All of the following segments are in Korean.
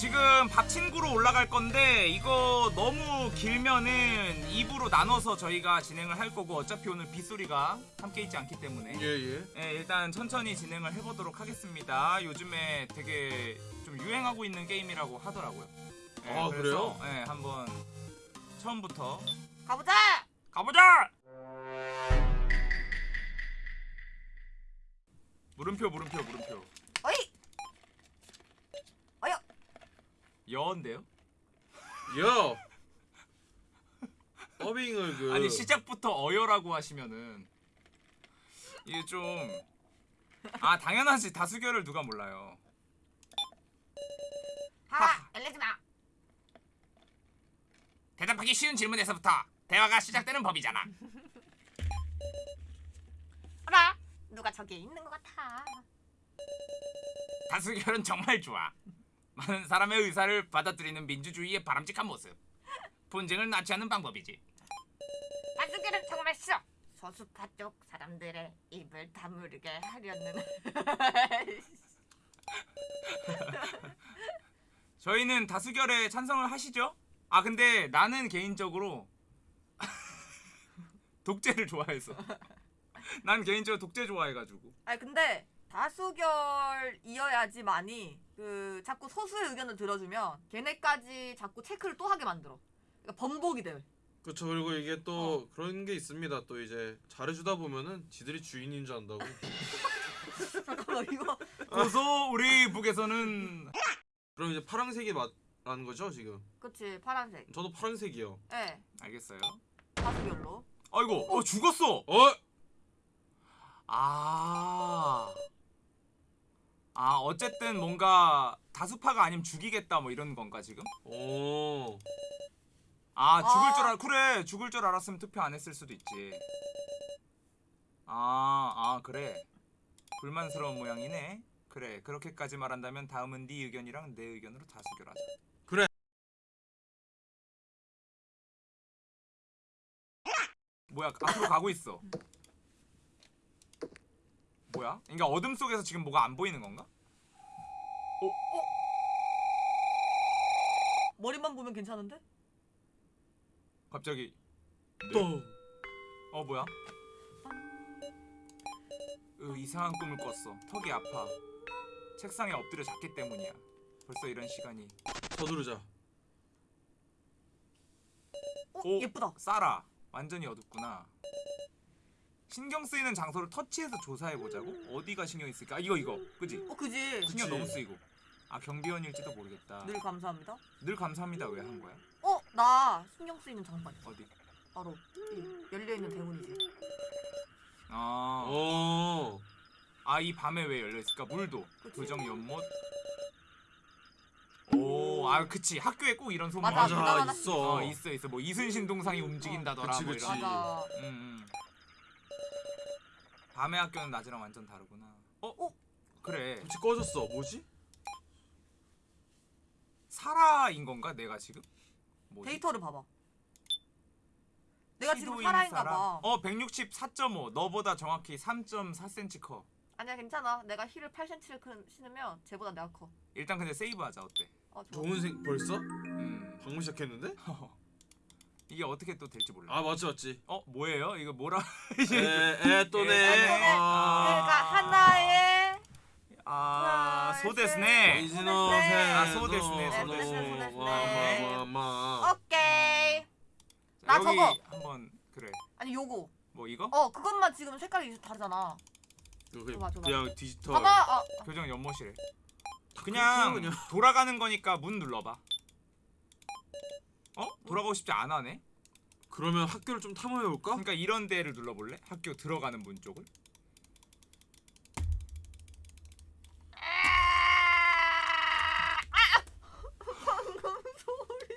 지금 박친구로 올라갈 건데 이거 너무 길면은 2부로 나눠서 저희가 진행을 할 거고 어차피 오늘 빗소리가 함께 있지 않기 때문에 예예. 네, 일단 천천히 진행을 해보도록 하겠습니다. 요즘에 되게 좀 유행하고 있는 게임이라고 하더라고요. 네, 아, 그래서, 그래요? 네, 한번 처음부터 가보자. 가보자! 물음표 물음표 물음표 어이. 어여. 여인데요? 야. 더빙을 그 아니 시작부터 어여라고 하시면은 이게 좀 아 당연하지 다수결을 누가 몰라요 하. 열리지 마. 대답하기 쉬운 질문에서부터 대화가 시작되는 법이잖아 어라. 누가 저기에 있는 것 같아. 다수결은 정말 좋아 많은 사람의 의사를 받아들이는 민주주의의 바람직한 모습 분쟁을 낳지 않는 방법이지 다수결은 정말 싫어. 소수파 쪽 사람들의 입을 다물게 하려는. 저희는 다수결에 찬성을 하시죠? 아 근데 나는 개인적으로 독재를 좋아해서 난 개인적으로 독재 좋아해가지고 아니 근데 다수결이어야지만이 그 자꾸 소수의 의견을 들어주면 걔네까지 자꾸 체크를 또 하게 만들어. 그러니까 번복이 돼. 그렇죠 그리고 이게 또 그런 게 있습니다. 또 이제 잘해주다 보면은 지들이 주인인 줄 안다고. 잠깐만 이거 고소 우리 북에서는 그럼 이제 파란색이 맞라는 거죠 지금? 그치 파란색. 저도 파란색이요. 예. 알겠어요 다수결로. 아이고 어 죽었어 어? 아. 아 어쨌든 뭔가 다수파가 아니면 죽이겠다 뭐 이런 건가 지금? 오. 아 죽을 아. 줄 알, 그래 죽을 줄 알았으면 투표 안 했을 수도 있지 아, 아 그래 불만스러운 모양이네 그래 그렇게까지 말한다면 다음은 네 의견이랑 내 의견으로 다 수결하자 그래. 뭐야 앞으로 가고 있어 뭐야? 그러니까 어둠 속에서 지금 뭐가 안 보이는 건가? 머리만 보면 괜찮은데? 갑자기 또. 어 뭐야? 으 이상한 꿈을 꿨어 턱이 아파 책상에 엎드려 잤기 때문이야 벌써 이런 시간이 서두르자. 어 오. 예쁘다. 싸라 완전히 어둡구나 신경 쓰이는 장소를 터치해서 조사해 보자고 어디가 신경 있을까 아, 이거 이거 그지 어 그지. 신경. 너무 쓰이고 아 경비원일지도 모르겠다 늘 감사합니다. 늘 감사합니다 왜 한 거야 어 나 신경 쓰이는 장판. 어디 바로 이 열려 있는 대문이지. 아아 어. 이 밤에 왜 열려 있을까 물도 그치. 부정 연못 오 아 그치 학교에 꼭 이런 소문. 맞아. 맞아 있어. 어 있어 있어 뭐 이순신 동상이 움직인다더라 그치, 뭐 그치. 이런 맞아. 음, 음. 밤의 학교는 낮이랑 완전 다르구나. 어? 어? 그래. 빛이 꺼졌어. 뭐지? 사라인 건가 내가 지금? 뭐지? 데이터를 봐봐. 내가 지금 시도인 살아인가 사라? 봐. 어 164.5. 너보다 정확히 3.4cm 커. 아니야 괜찮아. 내가 힐을 8cm를 신으면 쟤보다 내가 커. 일단 근데 세이브하자 어때? 어. 좋은 생 벌써? 음 방금 시작했는데? 이게 어떻게 또 될지 몰라. 아 맞지 맞지. 어 뭐예요? 이거 뭐라? 에에 또네. 에, 아. 그러니까 하나의 아 소데스네. 이진호 네. 세. 아, 소데스네, 소데스네. 와와와마. 오케이. 자, 나 여기 저거. 한번 그래. 아니 요거. 뭐 이거? 어 그것만 지금 색깔이 다르잖아. 줘봐. 그냥 디지털. 봐봐. 아, 교정 연못이래. 그냥. 돌아가는 거니까 문 눌러봐. 어? 돌아가고 싶지 않아 네 그러면 학교를 좀 탐험해 볼까? 그러니까 이런 데를 눌러볼래? 학교 들어가는 문 쪽을? 방금 소리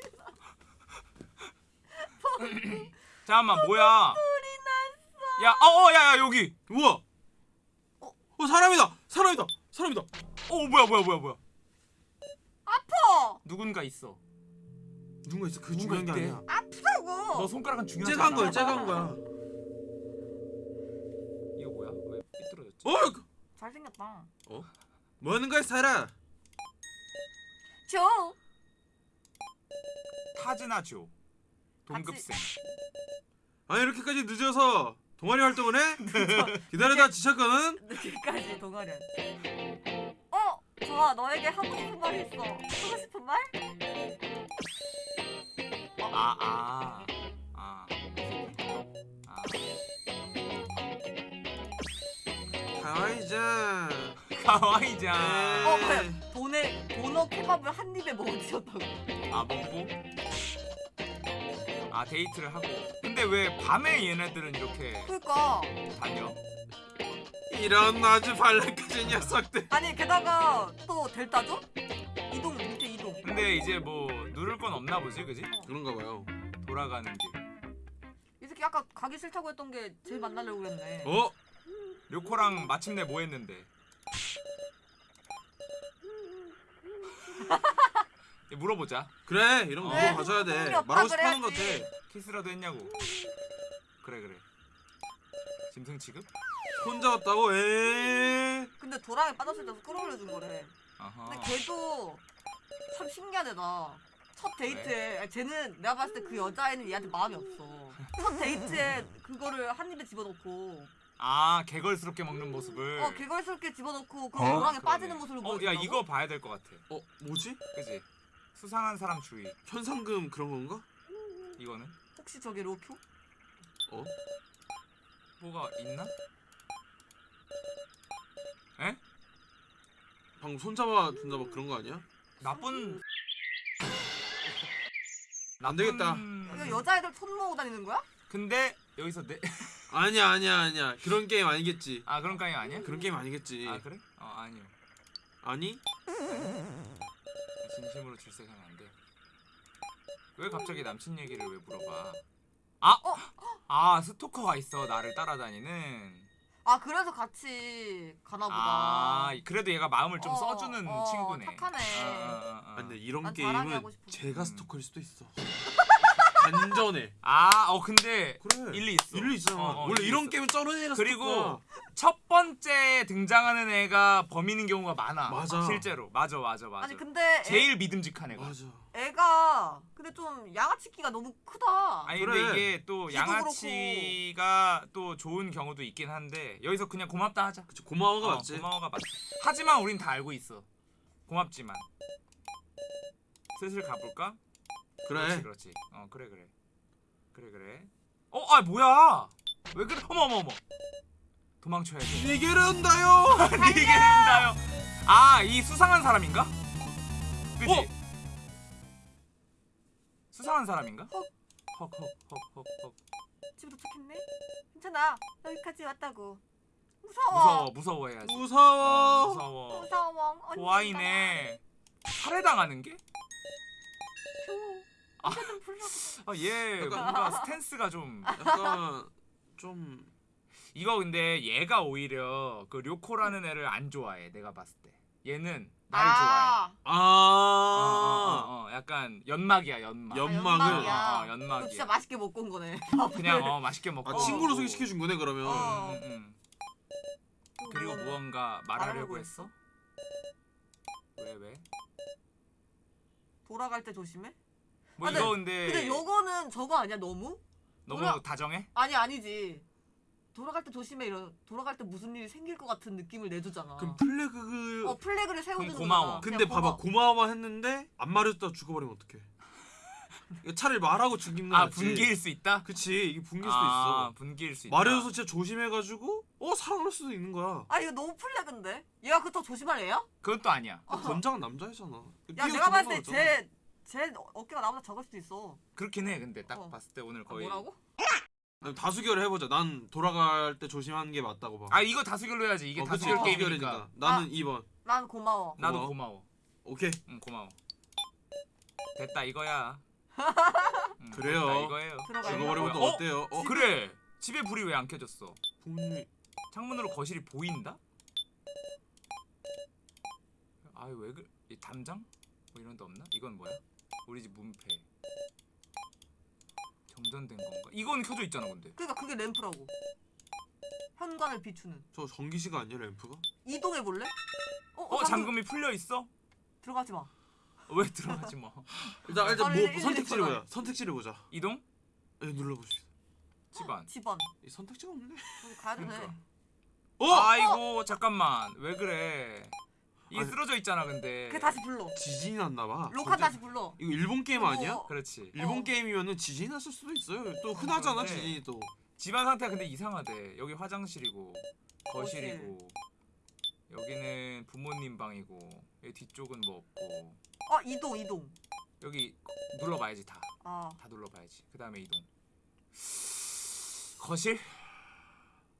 잠깐만 뭐야? 소리 났어. 야, 어, 어, 야, 야 여기. 우와. 어? 어 사람이다. 사람이다. 사람이다. 어, 뭐야, 뭐야, 뭐야, 뭐야? 아파. 누군가 있어. 누군가 있어. 그 중요한 게 있대. 아니야. 아프다고. 너 손가락은 중요하지 째간 않아. 거야. 째간 거야. 이거 뭐야? 왜 삐뚤어졌지? 어? 잘생겼다. 뭐 하는 거야, 사라? 줘. 타즈나 조 동급생 아니 이렇게까지 늦어서 동아리 활동을 해? 기다리다 지쳤거든? 늦게까지 동아리. 어, 좋아. 너에게 하고 싶은 말이 있어. 하고 싶은 말? 아아 아. 아. 아. 가와이자 가와이자 어, 뭐야? 돈에 도너 케밥을 한 입에 먹으셨다고. 아 먹고 아 데이트를 하고 근데 왜 밤에 얘네들은 이렇게 그러니까 다녀? 이런 아주 발랄까지 녀석들 아니 게다가 또 델타죠? 이동 밑에 이동. 근데 이제 뭐 누를 건 없나 보지 그지? 그런가 봐요 돌아가는 길 이 새끼 아까 가기 싫다고 했던 게 제일 만나려고 그랬네. 어? 료코랑 마침내 뭐 했는데 물어보자 그래 이런 거 네, 물어봐줘야 돼 없다 말하고 싶어 하는 것 그래야지. 같아 키스라도 했냐고 그래 그래 짐승 취급? 혼자 왔다고? 에 근데 도랑에 빠졌을 때도 끌어올려준 거래. 아하 근데 걔도 참 신기한 애다. 첫 데이트에 아니, 쟤는 내가 봤을 때 그 여자애는 얘한테 마음이 없어. 첫 데이트에 그거를 한 입에 집어넣고 아 게걸스럽게 먹는 모습을 어 게걸스럽게 집어넣고 그 어? 도랑에 그러네. 빠지는 모습을 어, 보여준다고? 야 이거 봐야 될 것 같아 어? 뭐지? 그지? 수상한 사람 주의 현상금 그런 건가? 이거는 혹시 저게 로큐? 어? 뭐가 있나? 방금 손잡아 준다 막 그런 거 아니야? 나쁜 안 되겠다. 이거 여자애들 손 모으고 다니는 거야? 근데 여기서 내... 아니야 아니야 아니야 그런 게임 아니겠지 아 그런 까이 아니야? 그런 게임 아니겠지 아 그래? 어 아니요 아니? 진심으로 출세하면 안 돼. 왜 갑자기 남친 얘기를 왜 물어봐? 아! 어? 아 스토커가 있어 나를 따라다니는 아 그래서 같이 가나 보다. 아 그래도 얘가 마음을 좀 어, 써주는 어, 친구네 착하네. 아, 아, 아, 근데 이런 난 자랑이 게임은 하고 싶어. 제가 음. 스토커일 수도 있어 반전해 아, 어 근데 그래 일리 있어. 일리 있잖아 어, 어, 원래 일리 이런 있어. 게임은 쩌는 애가 그리고. 첫 번째 등장하는 애가 범인인 경우가 많아. 맞아. 실제로. 맞아, 맞아, 맞아. 아니 근데 제일 믿음직한 애가. 맞아 애, 애가 근데 좀 양아치기가 너무 크다. 아니 그래. 근데 이게 또 양아치가 또 좋은 경우도 있긴 한데 여기서 그냥 고맙다 하자. 그치 고마워가 어, 맞지 고마워가 맞지. 하지만 우린 다 알고 있어. 고맙지만. 슬슬 가볼까? 그렇지, 그래 그렇지. 어, 그래, 그래. 그래, 그래. 어, 아 뭐야? 왜 그래? 어머, 어머, 어머. 도망쳐야 돼. 이게 된다요. 아, 이 수상한 사람인가? 그지? 어? 수상한 사람인가? 헉. 헉, 헉, 헉, 헉, 헉. 집에 도착했네. 괜찮아. 여기까지 왔다고. 무서워. 무서워, 무서워해야지. 어, 무서워 무서워. 무서워. 언젠가 고아이네. 살해당하는 게? 줘. 아. 좀 불러. 아, 얘 뭔가 스탠스가 좀 약간 좀 이거 근데 얘가 오히려 그 료코라는 애를 안 좋아해. 내가 봤을 때. 얘는 날 좋아해. 아, 어, 어, 아 어, 어, 약간 연막이야, 연막. 연막을? 어, 연막이야. 어, 너 연막이야. 진짜 맛있게 먹고 온 거네. 그냥 어 맛있게 먹고. 아 친구로 소개시켜 준 거네 그러면 어. 음, 음, 음. 그리고 무언가 말하려고 말하려고 했어? 왜 왜? 돌아갈 때 조심해. 뭐 아, 이거 근데, 근데 요거는 저거 아니야 너무? 너무 돌아- 다정해? 아니 아니지. 돌아갈 때 조심해 이런 돌아갈 때 무슨 일이 생길 것 같은 느낌을 내주잖아. 그럼 플래그 어 플래그를 세워주는 고마워. 거잖아. 근데 봐봐 고마워만 했는데 안 말해줬다 죽어버리면 어떡해 차라리 말하고 죽이는 거아 낫지 분기일 수 있다? 그치 이게 분기일 수도 아, 있어 분기일 수 있다. 말해줘서 진짜 조심해가지고 어 살아날 수도 있는 거야 아 이거 너무 플래그인데? 얘가 그렇다고 조심할 애야? 그건 또 아니야. 아, 권장은 남자애잖아 야 내가 봤을 때 쟤 쟤 어깨가 나보다 작을 수도 있어. 그렇긴 해. 근데 딱 어. 봤을 때 오늘 아, 거의 뭐라고? 다수결을 해보자 난 돌아갈 때 조심하는 게 맞다고 봐 아 이거 다수결로 해야지. 이게 어, 다수결. 게임이니까. 나는 아. 2번 난 고마워. 나도 고마워. 오케이 응 고마워. 됐다 이거야. 응, 그래요. 됐다, 이거예요. 들어가요. 죽어버리면 또 어? 어때요? 어? 그래. 집에 불이 왜 안 켜졌어? 부모님이 창문으로 거실이 보인다? 아유 왜 그? 이 담장? 뭐 이런 데 없나? 이건 뭐야? 우리 집 문패. 정전된 건가? 이건 켜져 있잖아 근데. 그러니까 그게 램프라고. 현관을 비추는. 저 전기시가 아니야 램프가? 이동해 볼래? 어, 어 잠금 이 풀려 있어? 들어가지 마. 왜 들어가지 뭐. 일단 일단 빨리 뭐 일일이 선택지를. 보자. 선택지를 보자. 이동? 예, 눌러보시죠. 집안. 집안. 이 선택지가 없네. 가야 되네. 그러니까. 어? 아이고 잠깐만 왜 그래? 이게 아니, 쓰러져 있잖아 근데. 그 다시 불러. 지진이 났나 봐. 로카 다시 불러. 이거 일본 게임 아니야? 어. 그렇지. 일본 어. 게임이면은 지진이 났을 수도 있어요. 또 흔하잖아 그런데- 지진이 또. 집안 상태가 근데 이상하대. 여기 화장실이고 거실이고 여기는 부모님 방이고 여기 뒤쪽은 뭐 없고 어 이동 이동. 여기 눌러봐야지 다. 아다 눌러봐야지. 그 다음에 이동. 거실?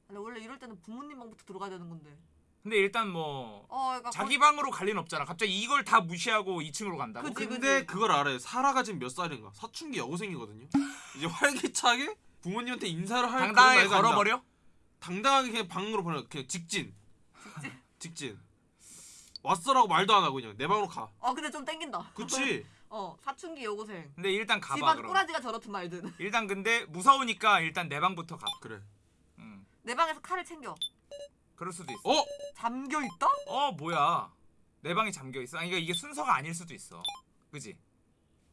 근데 원래 이럴 때는 부모님 방부터 들어가야 되는 건데. 근데 일단 뭐 어 그러니까 자기 방으로 갈 리는 없잖아. 갑자기 이걸 다 무시하고 2층으로 간다 고? 그치. 근데 그걸 알아요. 사라가 지금 몇 살인가? 사춘기 여고생이거든요. 이제 활기차게 부모님한테 인사를 할 당당하게 그런 나이가 아니다. 걸어버려? 당당하게 그냥 방으로 보내. 그냥 직진. 직진. 왔어라고 말도 안 하고 그냥 내 방으로 가. 어 근데 좀 땡긴다. 그치? 어 사춘기 여고생. 근데 일단 가봐 집안 그럼. 꼬라지가 저렇든 말든. 일단 근데 무서우니까 일단 내 방부터 가. 그래. 음. 내 방에서 칼을 챙겨. 그럴 수도 있어. 어? 잠겨 있다? 어 뭐야? 내 방이 잠겨 있어. 아니 이게, 이게 순서가 아닐 수도 있어. 그지?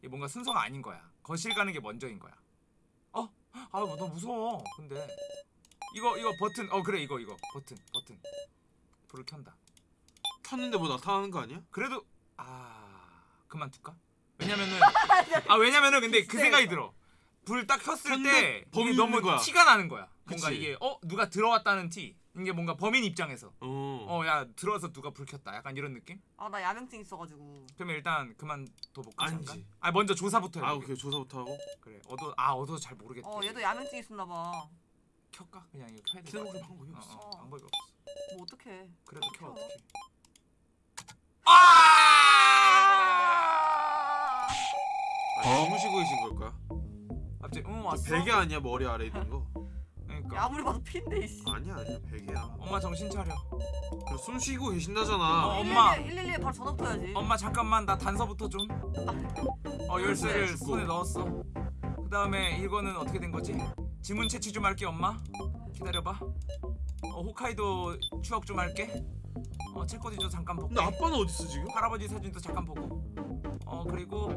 이게 뭔가 순서가 아닌 거야. 거실 가는 게 먼저인 거야. 어? 아너 무서워. 근데 이거 이거 버튼. 어 그래 이거 이거 버튼 버튼. 불을 켠다. 켰는데 뭐 나타나는 거 아니야? 그래도 아 그만둘까? 왜냐면은 아 왜냐면은 근데 그 네. 생각이 들어. 불 딱 켰을 때 범인 이게 너무 거야. 티가 나는 거야. 뭔가 그치. 이게 어 누가 들어왔다는 티. 이게 뭔가 범인 입장에서 어. 어야 들어와서 누가 불 켰다. 약간 이런 느낌? 아 나 야맹증 있어가지고. 그러면 일단 그만 둬 볼까? 아니지. 잠깐? 아 먼저 조사부터 해. 아 오케이 조사부터 하고. 그래. 어도 아 어도 잘 모르겠대. 어 얘도 야맹증 있었나 봐. 켤까? 그냥 이거 켜야 돼. 켜놓을 방법이 어, 없어. 어, 없어. 방법이 없어. 뭐 어떡해. 그래도 켜 켜. 어떻게? 아! 아, 주무시고 계신 걸까? 갑자기 응저 왔어. 베개 아니야 머리 아래 있는 거? 그러니까 야, 아무리 봐도 피인데 이씨. 아니야 아니야 베개야. 엄마 정신 차려. 그래 숨 쉬고 계신다잖아. 어, 엄마. 112에 바로 전화 붙어야지. 엄마 잠깐만 나 단서부터 좀. 어 열쇠를 주고. 손에 넣었어. 그 다음에 이거는 어떻게 된 거지? 지문 채취 좀 할게 엄마. 기다려봐. 어 홋카이도 추억 좀 할게. 어 책꽂이도 잠깐 볼게. 근데 아빠는 어디 있어 지금? 할아버지 사진도 잠깐 보고. 어 그리고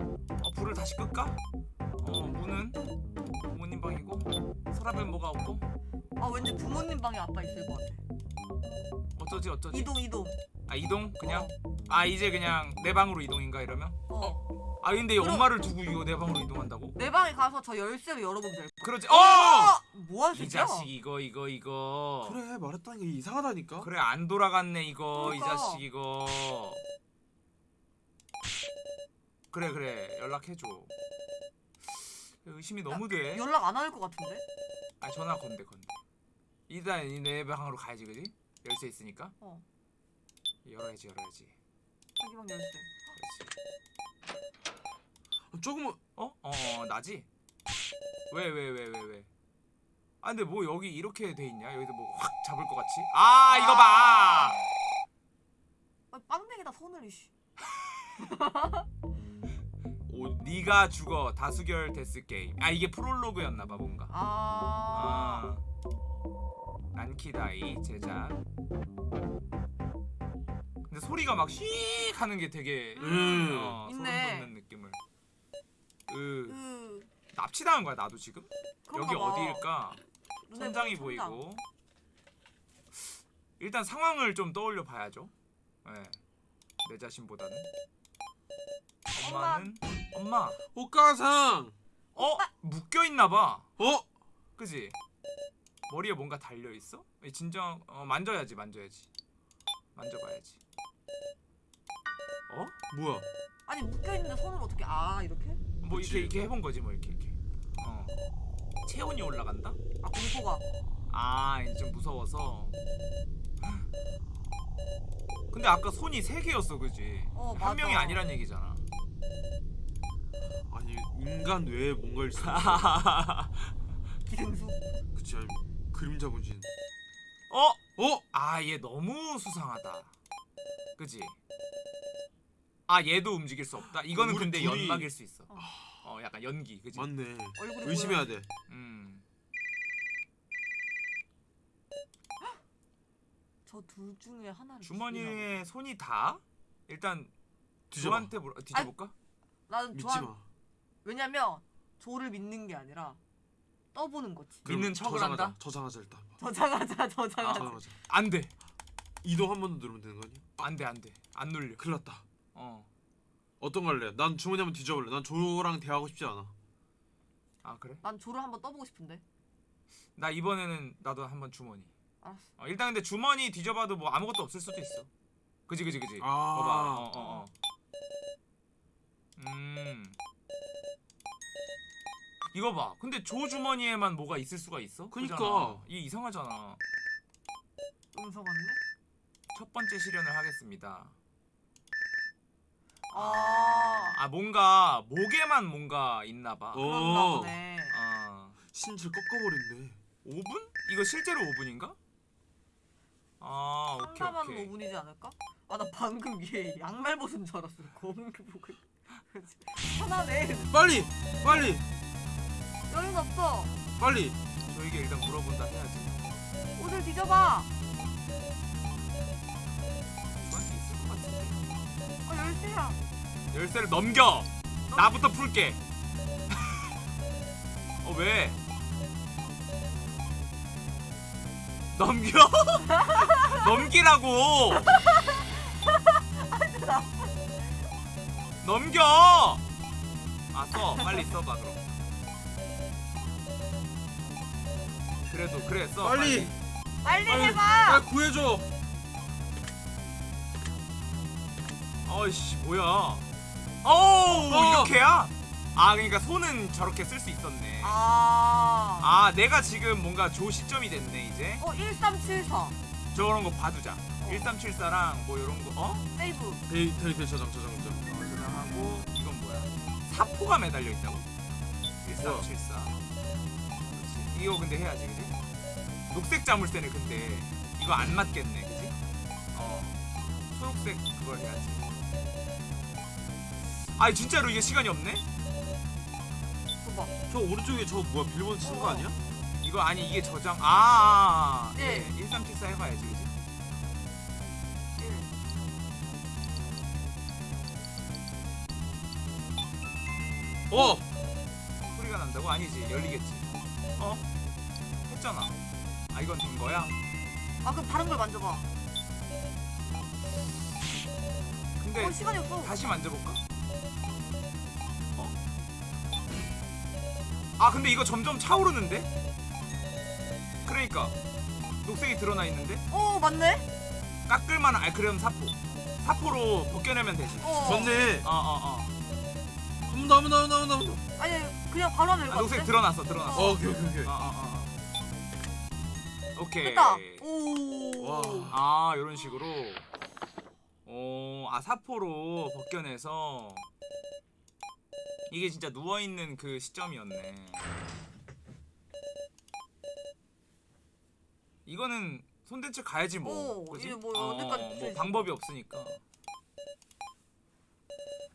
어, 불을 다시 끌까? 어 문은 부모님 방이고 서랍엔 뭐가 없고 아 왠지 부모님 방에 아빠 있을 것 같아. 어쩌지 어쩌지. 이동 이동. 아 이동 그냥. 아 이제 그냥 내 방으로 이동인가 이러면? 어. 아 근데 그럼- 엄마를 두고 이거 내 방으로 이동한다고? 내 방에 가서 저 열쇠를 열어보면 될. 그러지. 어! 어! 뭐하는 이 새끼야? 자식 이거 이거 이거. 그래 말했다니까 이게 이상하다니까. 그래 안 돌아갔네 이거 이 그러니까. 자식 이거. 그래 그래 연락해줘. 의심이 너무 돼. 연락 안 할 것 같은데? 아 전화 건대 건대. 일단 이내 방으로 가야지 그지? 열쇠 있으니까. 어. 열어야지 열어야지. 자기 방 열쇠. 그렇지. 조금은 어? 어, 어 나지? 왜왜 왜 왜 왜, 아 근데 뭐 여기 이렇게 돼 있냐? 여기서 뭐 확 잡을 것 같이? 아 이거 봐. 아, 빵댕이다 손을 이씨. 오, 네가 죽어 다수결 데스 게임. 아 이게 프롤로그였나 봐 뭔가. 아. 아. 난키다이 제작. 근데 소리가 막씩 하는 게 되게 음. 어, 소름. 돋는 느낌을. 으그 납치당한 거야 나도 지금? 여기 봐. 어디일까? 천장이 천장. 보이고 일단 상황을 좀 떠올려 봐야죠. 네. 내 자신보다는 엄마는 엄마 오가상. 어 묶여 있나 봐. 어? 그지? 머리에 뭔가 달려 있어? 진정 어, 만져야지 만져야지 만져봐야지. 어? 뭐야? 아니 묶여 있는데 손을 어떻게 아 이렇게? 뭐 그치. 이렇게 이렇게 해본 거지 뭐 이렇게 이렇게. 어. 체온이 올라간다? 아 공포가. 아 이제 좀 무서워서 근데 아까 손이 세 개였어 그지 어, 한 맞아. 명이 아니란 얘기잖아 아니 인간 외에 뭔가 있어. 기생수. 그치 아니 그림자 분신. 어? 어? 아 얘 너무 수상하다 그지 아 얘도 움직일 수 없다 이거는 근데 둘이- 연막일 수 있어 어. 어 약간 연기 그지 맞네. 의심해야. 돼. 음 저 둘 중에 하나를. 주머니에 손이 다 일단 뒤져봐. 조한테 물어 뒤져볼까? 나는 믿지 조한 마. 왜냐면 조를 믿는 게 아니라 떠보는 거지. 그럼 믿는 척을 저장하자. 한다? 저장하자 일단. 저장하자 저장하자. 저장하자. 안 돼 이동 한 번 더 누르면 되는 거 아니야? 안 돼 안 돼 안 눌려. 큰일 났다. 어. 어떤 거 할래? 난 주머니 한번 뒤져볼래. 난 조랑 대화하고 싶지 않아. 아 그래? 난 조를 한번 떠보고 싶은데. 나 이번에는 나도 한번 주머니. 알았어. 어, 일단 근데 주머니 뒤져봐도 뭐 아무것도 없을 수도 있어. 그지 그지 그지. 아. 봐봐. 어, 어, 어. 음. 이거 봐. 근데 조 주머니에만 뭐가 있을 수가 있어? 그니까. 그잖아. 이게 이상하잖아. 음성 왔네. 첫 번째 실현을 하겠습니다. 아. 아 뭔가 목에만 뭔가 있나 봐. 그런가 어. 보네. 아. 신체를 꺾어버린대. 5분? 이거 실제로 5분인가? 아, 오케이 오케이. 5분이지 않을까? 아 나 방금 얘 양말 벗은 줄 알았어. 검은 게 보고. 하나네. 빨리, 빨리, 여긴 없어. 빨리. 저에게 일단 물어본다 해야지. 옷을 뒤져봐. 어 열쇠야. 열쇠를 넘겨. 나부터 풀게. 어 왜? 넘겨? 넘기라고. 넘겨. 아 써. 빨리 써봐 그럼. 그래도 그래 써. 빨리. 빨리, 빨리. 해봐. 빨리 구해줘. 어이씨 뭐야? 오 어. 이렇게야? 아 그러니까 손은 저렇게 쓸 수 있었네. 아. 아 내가 지금 뭔가 조 시점이 됐네 이제. 어 1374. 저런 거 봐두자. 1374랑 뭐 이런 거 어? 세이브. 데이터 저장 저장 어 저장하고 이건 뭐야? 사포가 매달려 있다고? 1374. 그렇지. 이거 근데 해야지 그지? 녹색 자물쇠네 근데 이거 안 맞겠네 그지? 어 초록색 그걸 해야지. 아 진짜로 이게 시간이 없네? 저 오른쪽에 저 뭐야 비밀번호 치는 거 어. 아니야? 이거 아니 이게 저장 아, 아, 아. 1374 해봐야지 어. 소리가 난다고? 아니지 열리겠지 어? 했잖아 아 이건 된 거야? 아 그럼 다른 걸 만져봐. 근데 어 시간이 없어. 다시 만져볼까? 어? 아 근데 이거 점점 차오르는데? 그러니까 녹색이 드러나 있는데? 어 맞네. 깎을만 아 그럼 사포 사포로 벗겨내면 되지 어. 좋네. 어어어 한번 더, 한번 더, 한번 더. 아니 그냥 바로 하면 아, 될것 녹색 같아. 드러났어 드러났어 어, 오케이, 오케이, 오케이. 어어어 오케이 됐다. 오. 와. 아 이런 식으로 어, 아 사포로 벗겨내서 이게 진짜 누워 있는 그 시점이었네. 이거는 손댄 채 가야지 뭐. 오, 그지? 이게 뭐 어디까지 뭐? 방법이 없으니까.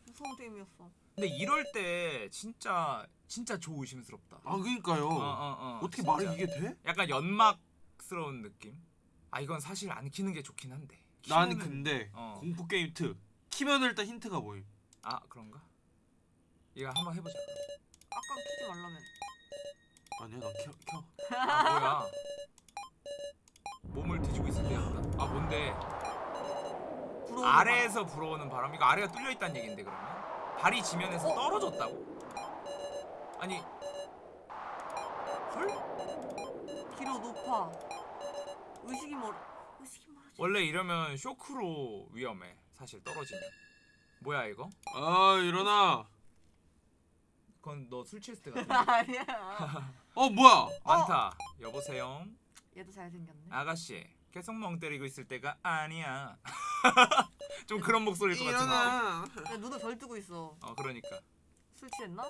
무서운 게임이었어. 근데 이럴 때 진짜 진짜 조 의심스럽다. 아 그러니까요. 어, 어, 어, 어떻게 진짜. 말이 이게 돼? 약간 연막스러운 느낌? 아 이건 사실 안 키는 게 좋긴 한데. 난 근데 어. 공포 게임 특 키면 일단 힌트가 보임. 아 그런가? 이거 한번 해보자. 아까 키지 말라면. 아니야, 난 켜. 켜. 아 뭐야? 몸을 뒤지고 있을 때였다. 아 뭔데? 아래에서 불어오는 바람. 이거 아래가 뚫려 있다는 얘긴데 그러면? 발이 지면에서 어? 떨어졌다고? 아니 헐? 기로 높아. 의식이 멀. 의식이 멀어지. 원래 이러면 쇼크로 위험해. 사실 떨어지면. 뭐야 이거? 아 일어나. 그건 너 술 취했을 때 같은데. 아니야. 어 뭐야? 많다. 여보세요. 얘도 잘생겼네. 아가씨. 계속 멍 때리고 있을 때가 아니야. 좀 그런 목소리일 것 같은데. 일어나. 야, 눈을 덜 뜨고 있어. 어 그러니까. 술 취했나?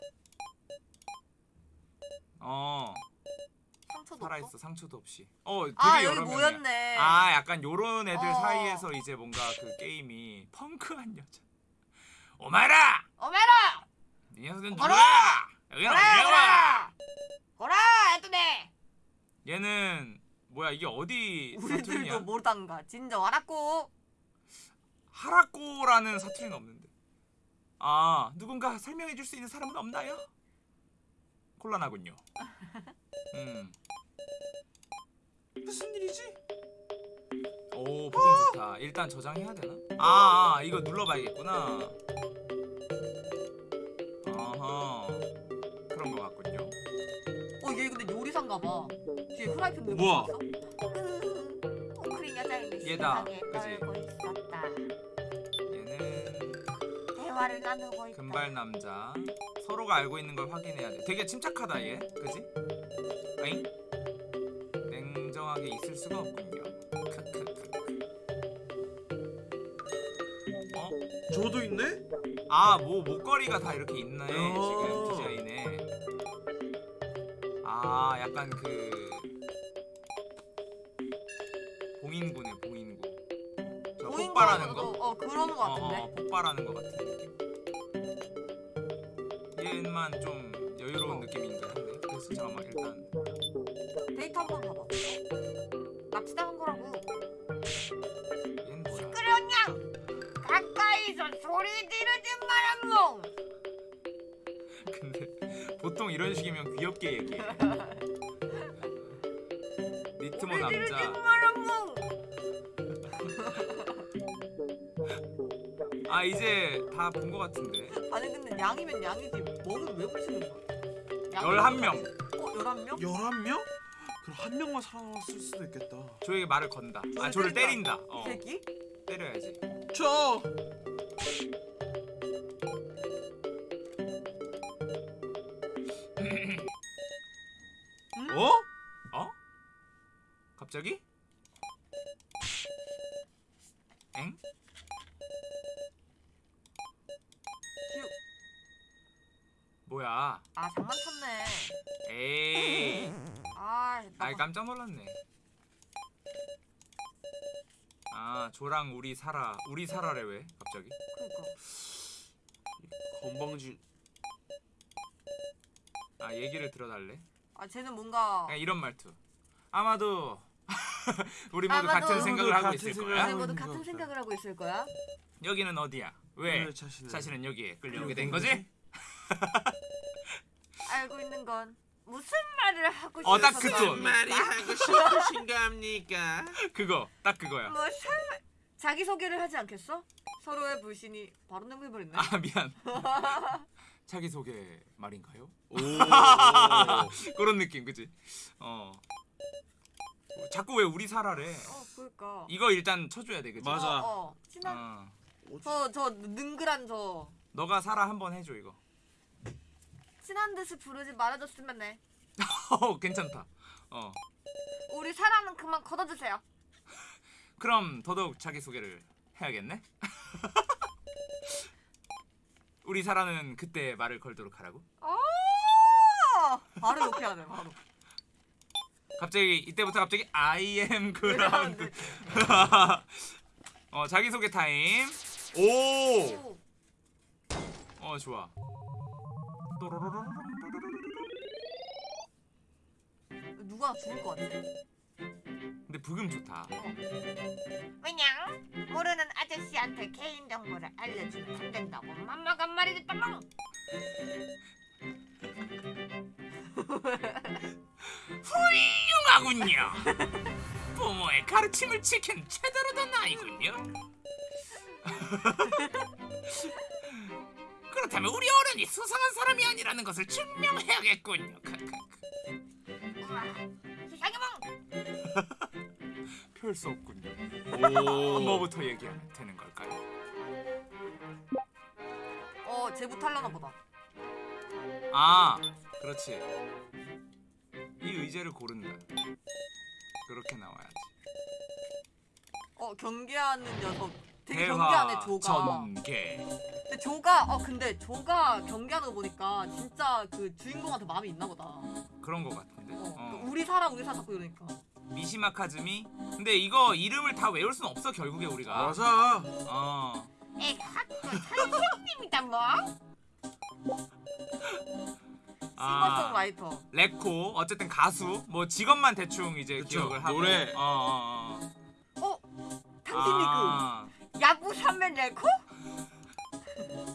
어 상처도 살아 있어 없어? 상처도 없이. 어 되게 아 여기 명이야. 모였네. 아 약간 요런 애들 어. 사이에서 이제 뭔가 그 게임이 펑크한 여자 오마라 어메라! 이 녀석은 어라! 누구야 여기는 거라! 거라! 애드네! 얘는 뭐야 이게 어디 우리들도 사투리냐 모르단가. 진정 알았고. 하라꼬라는 사투리는 없는데 아 누군가 설명해 줄 수 있는 사람은 없나요? 곤란하군요. 음. 무슨 일이지? 오 부금 좋다. 일단 저장해야 되나? 아, 아 이거 눌러봐야겠구나. 어허 그런 것 같군요. 요리사인가 봐. 뒤에 후라이팬 들고 뭐야? 있어. 우리 여자애는 얘다? 떨고 있었다. 얘는 대화를 나누고 있다. 금발 남자. 서로가 알고 있는 걸 확인해야 돼. 되게 침착하다 얘, 그지? 아잉? 냉정하게 있을 수가 없군요. 어? 저도 있네? 아, 뭐 목걸이가 다 이렇게 있네 어. 지금 디자인에. 아, 약간 그 봉인구네 봉인구. 저 보인 폭발하는 거. 어, 어 그러는 거 어, 같은데. 어, 폭발하는 것 같은 느낌. 얘만 좀 여유로운 어. 느낌인데 한데. 그래서 잠깐만 일단 데이터 한번 봐봐. 납치당한 거라고. 얘는 뭐야? 그러냥 가까이서 소리 지르지 말아몽. 보통 이런 식이면 귀엽게 얘기해. 니트모 남자. 아 이제 다 본 것 같은데. 아니 근데 양이면 양이지. 멍은 왜 부르시는 거야? 양- 11명. 어 11명? 11명? 그럼 한 명만 살아남았을 수도 있겠다 저에게 말을 건다. 아 저를 저를 때린다. 때린다. 어, 이 새끼? 때려야지. 저! 우리 살아 우리 살아래 왜 갑자기? 그러니까. 건방진 아 얘기를 들어달래? 아 쟤는 뭔가 그냥 이런 말투. 아마도 우리 모두 아마도 같은 생각을 하고 같은 있을 생각을 거야. 하고 모두 같은 것 생각을 하고 있을 거야. 여기는 어디야? 왜 왜 자신을 자신은 여기에 끌려오게 된 거지? 알고 있는 건 무슨 말을 하고 어, 딱 싶어서 그 톤. 말이 하고 싶으신가 합니까? 그거 딱 그거야. 무슨 자기 소개를 하지 않겠어? 서로의 불신이 바로 능글거리네. 아 미안. 자기 소개 말인가요? 오 그런 느낌 그지? 어. 자꾸 왜 우리 살아래? 어, 그러니까. 이거 일단 쳐줘야 돼 그지? 맞아. 어, 어. 친한 어. 저 저 능글한 저 너가 살아 한번 해줘 이거. 친한 듯이 부르지 말아줬으면 해. 어 괜찮다. 어. 우리 사랑은 그만 걷어주세요. 그럼 더더욱 자기 소개를 해야겠네. 우리 사라는 그때 말을 걸도록 하라고. 어! 바로 이렇게 하네 바로. 갑자기 이때부터 갑자기 I am ground. 어 자기 소개 타임. 오. 오. 어 좋아. 누가 죽을 것 같아. 부금 좋다. 왜냐? 모르는 아저씨한테 개인 정보를 알려주면 안 된다고 맘마가 말해줬다몽. 훌륭하군요. 부모의 가르침을 지킨 제대로 된 아이군요. 그렇다면 우리 어른이 수상한 사람이 아니라는 것을 증명해야겠군요. 펼수 없군요. 오 뭐부터 얘기하면 되는 걸까요? 어, 쟤부터 하려나 보다. 아, 그렇지. 이 의제를 고른다. 그렇게 나와야지. 어, 경계하는 녀석. 되게 경계하네, 조가. 전개. 근데 조가 어 근데 조가 경계하는 거 보니까 진짜 그 주인공한테 마음이 있나 보다. 그런 거 같은데. 어, 어. 우리 살아 우리 살아 자꾸 이러니까. 미시마 카즈미. 근데 이거 이름을 다 외울 순 없어 결국에 우리가. 맞아 어. 에 학교 선생님이다 뭐. 아. 싱어송라이터. 레코 어쨌든 가수 뭐 직업만 대충 이제 그쵸, 기억을 하고. 노래. 어. 어, 어. 어? 탕진리그. 아, 야구 선면 내고?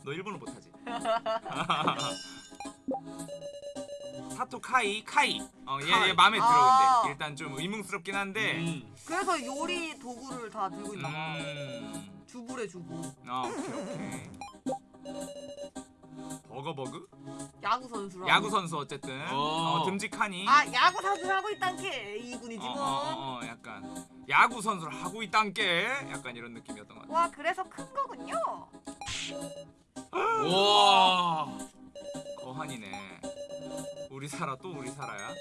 너너 일본어 못하지? 사토 카이 카이. 어얘 얘. 마음에 들어 아. 근데 일단 좀 의문스럽긴 한데. 음. 그래서 요리 도구를 다 들고 있나 봐. 음. 주부래 주부. 아 오케이 오케이. 버거버그? 야구 선수라. 야구 선수 어쨌든 어. 어, 듬직하니. 아 야구 선수를 하고 있단 게 이군이지 어, 뭐. 어, 어, 어, 약간 야구 선수를 하고 있단 게 약간 이런 느낌이었던 것 같아. 와 그래서 큰 거군요. 와. 거한이네. 우리 사라 또 우리 사라야.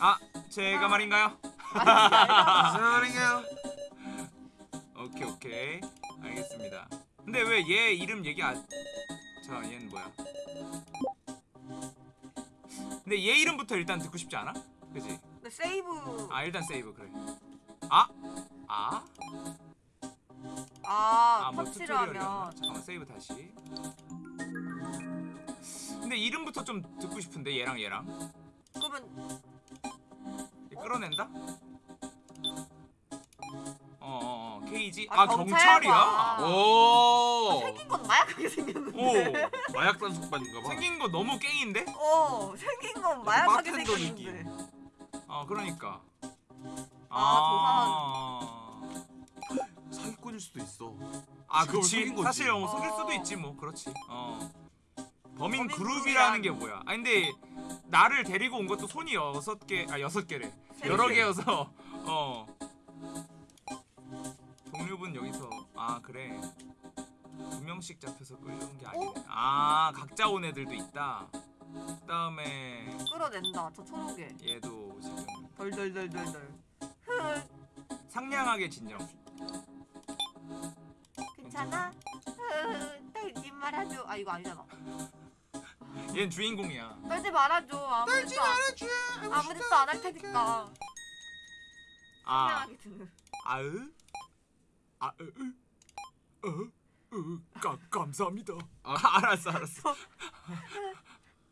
아 제가 말인가요? 사랑해요. 오케이 오케이 알겠습니다. 근데 왜 얘 이름 얘기 안? 자 얘는 뭐야? 근데 얘 이름부터 일단 듣고 싶지 않아? 그지? 근데 세이브. 아 일단 세이브 그래. 아? 아? 아, 아뭐 터치를 튜토리얼이었나? 하면. 잠깐만 세이브 다시. 근데 이름부터 좀 듣고 싶은데 얘랑 얘랑 그러면 얘 끌어낸다? 어어어 케이지 아, 아, 경찰이야? 오. 생긴 건 마약하게 생겼는데. 오 마약 단속반인가 봐. 생긴 거 너무 깽인데? 어 생긴 건 마약하게 바텐더 생겼는데. 어 그러니까 아, 사기꾼일 수도 있어. 아 그치. 사실 어, 속일 어. 수도 있지 뭐 그렇지 어 범인 그룹이라는 게 뭐야 아 근데 나를 데리고 온 것도 손이 여섯 개 아 여섯 개래 세 여러 개. 개여서 어 동료분 여기서 아 그래 두 명씩 잡혀서 끌려온 게 아니네 아 각자 온 애들도 있다 그다음에 끌어낸다. 저 초록에. 얘도 지금 덜덜덜덜덜. 상냥하게 진정 괜찮아? 떨지 말아줘. 아 이거 아니잖아. 얘는 주인공이야 떨지 말아줘. 아무것도 안, 아무것도 안 할 테니까. 아 상냥하게. 아으 아으 어으 감 감사합니다 아 알았어 알았어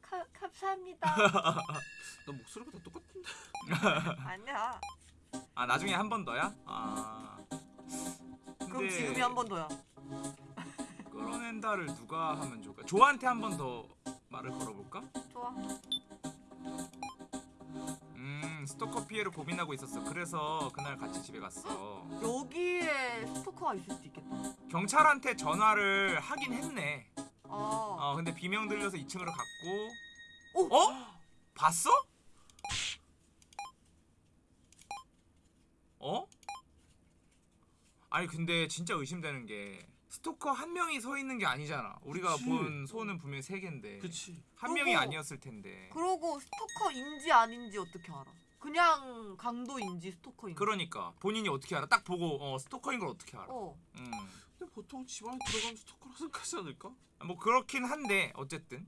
가, 감사합니다. 나 목소리가 다 똑같은데. 아니야. 아 나중에 한 번 더야 아 그럼 근데 지금이 한 번 더야. 끌어낸다를 누가 하면 좋을까 조한테 한 번 더 말을 걸어볼까 좋아. 음 스토커 피해를 고민하고 있었어 그래서 그날 같이 집에 갔어 여기에 스토커가 있을 수도 있겠다. 경찰한테 전화를 하긴 했네 아. 어 근데 비명 들려서 2층으로 갔고 오! 어? 봤어? 어? 아니 근데 진짜 의심되는 게 스토커 한 명이 서 있는 게 아니잖아 우리가 그치. 본 소는 분명히 세 개인데 그치. 한 명이 그거- 아니었을 텐데 그러고 스토커인지 아닌지 어떻게 알아? 그냥 강도인지 스토커인지. 그러니까 본인이 어떻게 알아? 딱 보고 어 스토커인 걸 어떻게 알아? 어. 음. 근데 보통 집안에 들어가면 스토커라 생각하지 않을까? 뭐 그렇긴 한데 어쨌든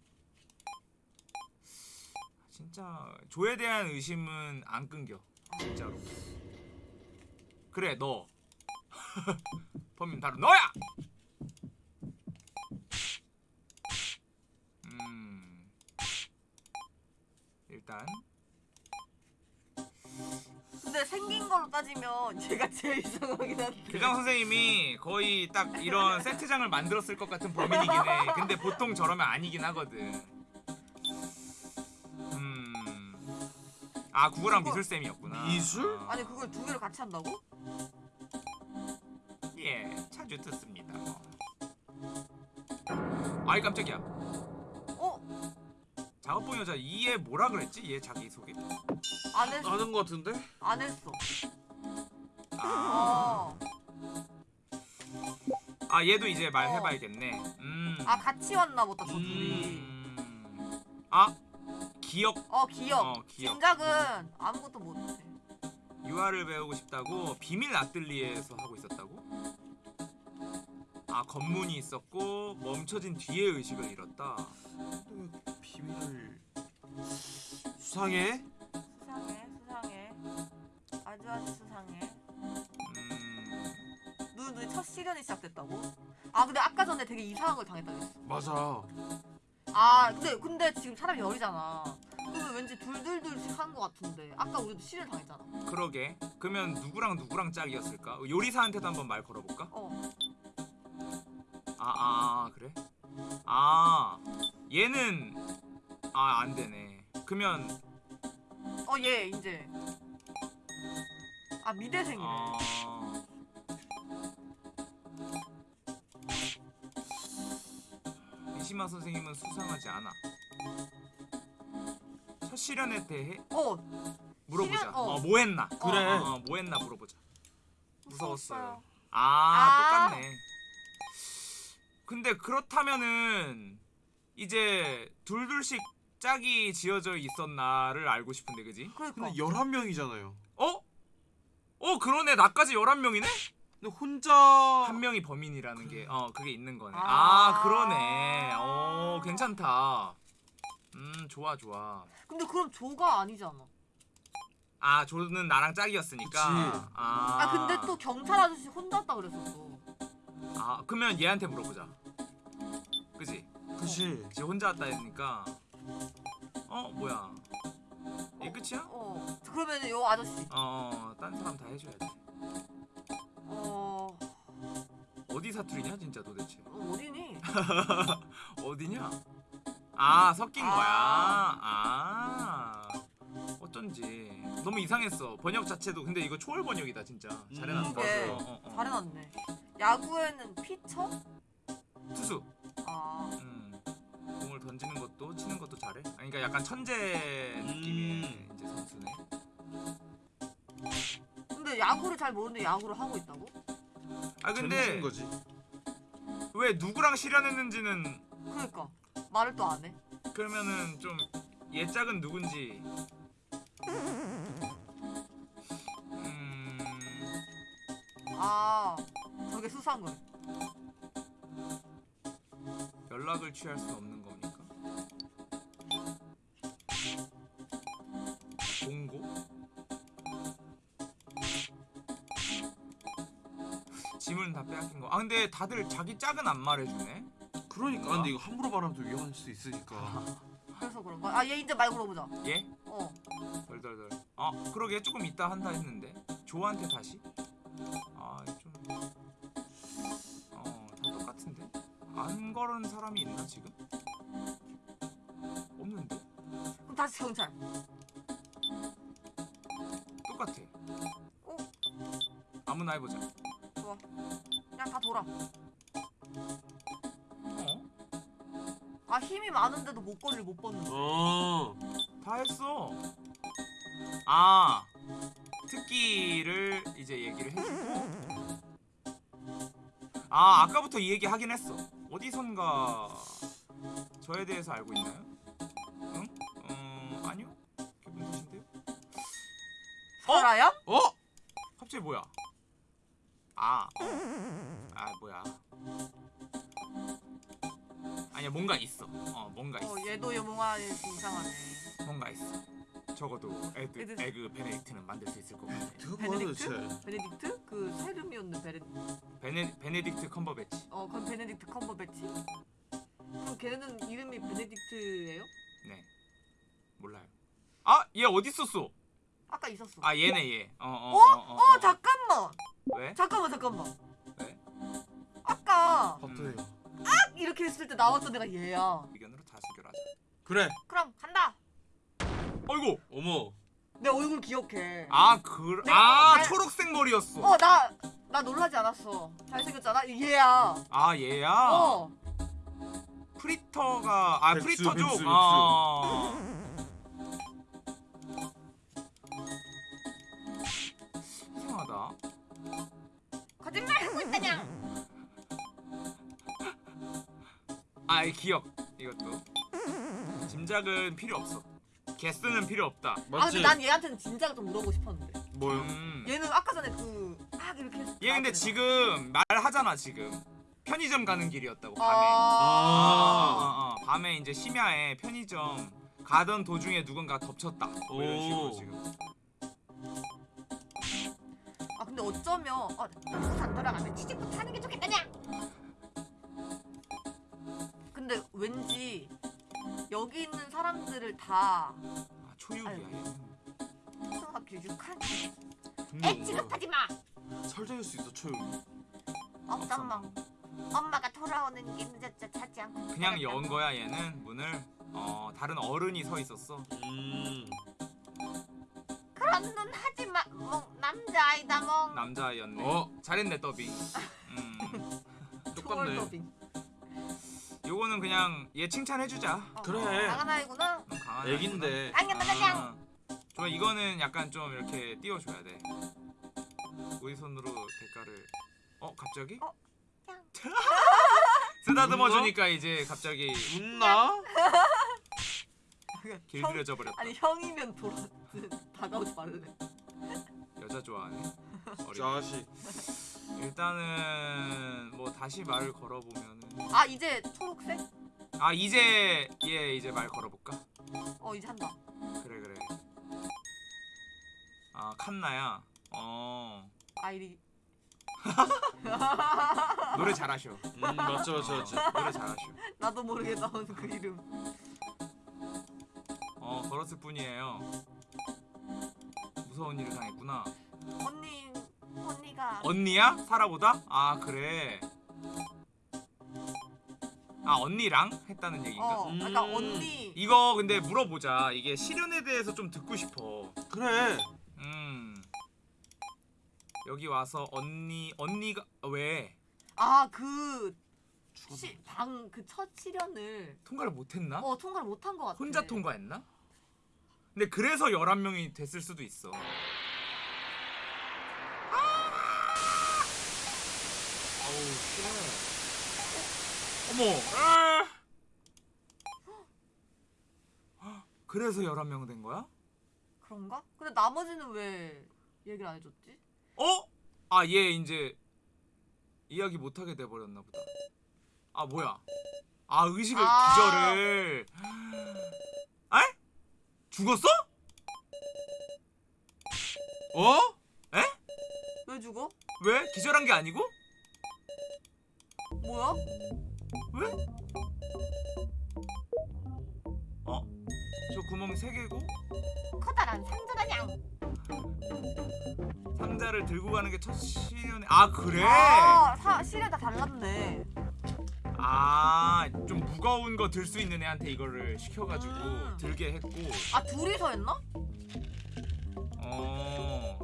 진짜 조에 대한 의심은 안 끊겨 진짜로 그래 너 범인 바로 너야 음 일단 근데 생긴 걸로 따지면 얘가 제일 이상하긴 한데. 교장 선생님이 거의 딱 이런 세트장을 만들었을 것 같은 범인이긴 해. 근데 보통 저러면 아니긴 하거든. 음. 아 국어랑 그거- 미술 쌤이었구나. 미술? 아. 아니 그걸 두 개를 같이 한다고? 예 자주 듣습니다. 아이 깜짝이야. 어? 작업본 여자 이얘 뭐라 그랬지? 얘 자기 소개? 안 했어. 아는 거 같은데? 안 했어. 아, 어. 아 얘도 이제 어. 말해봐야겠네. 음. 아 같이 왔나 보다 저 둘이. 음. 아 기억 어 기억. 어, 기억. 진작은 아무것도 못해. 유아를 배우고 싶다고 비밀 아뜰리에에서 하고 있었다 고? 아 검문이 있었고 멈춰진 뒤에 의식을 잃었다. 비밀을 수상해? 수상해 수상해. 아주 아주 수상해. 음, 눈 눈이 첫 시련이 시작됐다고? 아 근데 아까 전에 되게 이상한 걸 당했다 그랬어. 맞아. 아 근데 근데 지금 사람이 어리잖아. 그러면 왠지 둘둘둘씩 한 것 같은데 아까 우리도 시련 당했잖아. 그러게. 그러면 누구랑 누구랑 짝이었을까? 요리사한테도 한번 말 걸어볼까? 어. 아, 아 그래? 아 얘는 아 안 되네. 그러면 어 얘 이제 아 미대생이네. 어 이시마 선생님은 수상하지 않아. 첫 실현에 대해 어 물어보자. 실현? 어. 어. 뭐 했나? 그래. 어, 어, 뭐 했나 물어보자. 무서웠어요. 무서웠어요. 아, 아. 똑같네. 근데 그렇다면은 이제 둘둘씩 짝이 지어져 있었나를 알고 싶은데 그지? 그러니까 근데 11명이잖아요. 어? 어 그러네 나까지 11명이네? 근데 혼자 한 명이 범인이라는 게 어 그게 있는 거네 아, 아. 그러네 어 괜찮다 음 좋아 좋아 근데 그럼 조가 아니잖아. 아 조는 나랑 짝이었으니까. 아, 아 근데 또 경찰 아저씨 혼자 왔다 그랬었어. 아 그러면 얘한테 물어보자 그지? 그치. 지 혼자 왔다 했으니까 어 뭐야 이게 끝이야? 어 그러면 요 아저씨 어딴 사람 다 해줘야 돼어 어디 사투리냐 진짜 도대체 어디니? 어디냐? 아 섞인 아. 거야. 아 어쩐지 너무 이상했어. 번역 자체도 근데 이거 초월 번역이다 진짜. 잘해놨다. 그게 어, 어, 어. 잘해놨네. 야구에는 피처? 투수. 아 음. 공을 던지는 것도 치는 것도 잘해. 아, 그러니까 약간 천재 느낌의 음. 이제 선수네. 근데 야구를 잘 모르는데 야구를 하고 있다고? 아 근데 재밌는 거지. 왜 누구랑 실현했는지는 그러니까 말을 또 안 해. 그러면은 좀 얘짝은 누군지. 음. 아 저게 수사한 거야. 연락을 취할 수 없는 겁니까? 공고? 짐은 다 빼앗긴 거. 아 근데 다들 자기 짝은 안 말해주네. 그러니까 근데 이거 함부로 말하면 또 위험할 수 있으니까. 그래서 그런 거야. 아얘 이제 말 물어보자. 얘? 어 덜덜덜. 아 그러게 조금 이따 한다 했는데. 조한테 다시? 아 좀. 어 다 똑같은데. 안 걸은 사람이 있나 지금? 없는데. 그럼 다시 경찰. 똑같아. 어 아무나 해보자. 좋아. 그냥 다 돌아. 어? 아 힘이 많은데도 목걸이를 못 벗는 거. 어. 다 했어. 아 특기를 이제 얘기를 해주고. 아 아까부터 이 얘기 하긴 했어. 어디선가 저에 대해서 알고 있나요? 응? 어 아니요. 기분 탓인데요? 살아요? 어? 갑자기 뭐야? 아, 어. 아 뭐야? 아니야 뭔가 있어. 어 뭔가 있어. 어 얘도 얘 이상하네. 뭔가 있어. 적어도 에드, 에드- egg Benedict는 만들 수 있을 것 같아. 베네딕트? 베네딕트? 그 세름이었는 베네딕트. 베네 베네딕트 컴버배치. 어 그건 베네딕트 컴버배치. 그럼 걔는 이름이 베네딕트예요? 네. 몰라요. 아, 얘 어디 있었어? 아까 있었어. 아, 얘네 얘. 어, 어, 어? 어, 어, 어 잠깐만. 왜? 잠깐만 잠깐만. 왜? 아까 밥도해요. 딱 이렇게 했을 때 나왔던 애가 얘야. 의견으로 다수결하자. 그래. 그럼. 어이구. 어머. 내 얼굴 기억해. 아, 그, 네, 아, 네. 초록색 머리였어. 어 나 나 놀라지 않았어. 잘생겼잖아. 얘야. 아, 얘야. 어. 프리터가 아, 백수, 프리터족. 백수, 백수. 아. 이상하다. 거짓말 하고 있다냐? 아, 이 기억. 이것도. 짐작은 필요 없어. 개수는 필요 없다. 아 맞지? 근데 난 얘한테는 진짜로 좀 물어보고 싶었는데. 뭐요? 음. 얘는 아까 전에 그막 이렇게 얘 근데 지금 말하잖아 지금 편의점 가는 길이었다고 나- 밤에 아, 아. 어, 어, 밤에 이제 심야에 편의점 가던 도중에 누군가 덮쳤다 뭐 이런 식으로 오. 지금 아 근데 어쩌면 아, 부산 돌아가면 취직부터 하는 게 좋겠다냐? 근데 왠지 여기 있는 사람들을 다 아, 초육이야 얘. 초등학교 6학년 근데 애 취급하지 마. 설정일 수 있어 초용. 아 잠깐만 엄마가 돌아오는 게 늦었죠. 자지 않고. 그냥. 연 거야 얘는 문을 어 다른 어른이 서 있었어 음. 그런 눈 하지 마. 뭐 남자아이다 뭐. 남자였네 어 잘했네 더빙 음 똑같네. 요거는 그냥 얘 칭찬해주자 어, 그래. 강한 아이구나. 음, 강한 애긴데. 아, 좋아 이거는 약간 좀 이렇게 띄워줘야 돼 우리 손으로 대가를 어 갑자기? 어, 그냥. 쓰다듬어 주니까 이제 갑자기 웃나? 길들여져 버렸다 아니 형이면 돌아 다가오지 말래. 여자 좋아하네 자식. 일단은 뭐 다시 말을 걸어보면은 아 이제 초록색? 아 이제 얘 이제 말 걸어볼까? 어 이제 한다. 그래 그래 아 칸나야 어 아이리. 노래 잘하셔 음 맞죠 맞죠 맞죠. 어, 노래 잘하셔 나도 모르게 나온 그 이름. 어 걸었을 뿐이에요 무서운 일을 당했구나 언니 언니가 언니야? 사라보다? 아 그래 아 언니랑 했다는 얘기인가? 어, 그러니까 음. 언니. 이거 근데 물어보자 이게 시련에 대해서 좀 듣고 싶어 그래. 음 여기 와서 언니 언니가 왜 아그. 방 그첫 시련을 통과를 못했나? 어 통과를 못한 것 같아. 혼자 통과했나? 근데 그래서 11명이 됐을 수도 있어 아우 shit. 어머 아! 그래서 11명 된 거야? 그런가? 근데 나머지는 왜 얘기를 안 해줬지? 어? 아 얘 이제 이야기 못하게 돼버렸나 보다 아 뭐야 아 의식을 아. 기절을 에? 죽었어? 어? 왜 죽어? 왜? 기절한 게 아니고? 뭐야? 왜? 어? 저 구멍 3개고 커다란 상자다냥. 상자를 들고 가는 게 첫 시련에 아 그래? 아 사, 시련 다 달랐네. 아좀 무거운 거 들 수 있는 애한테 이거를 시켜가지고 음. 들게 했고 아 둘이서 했나? 어.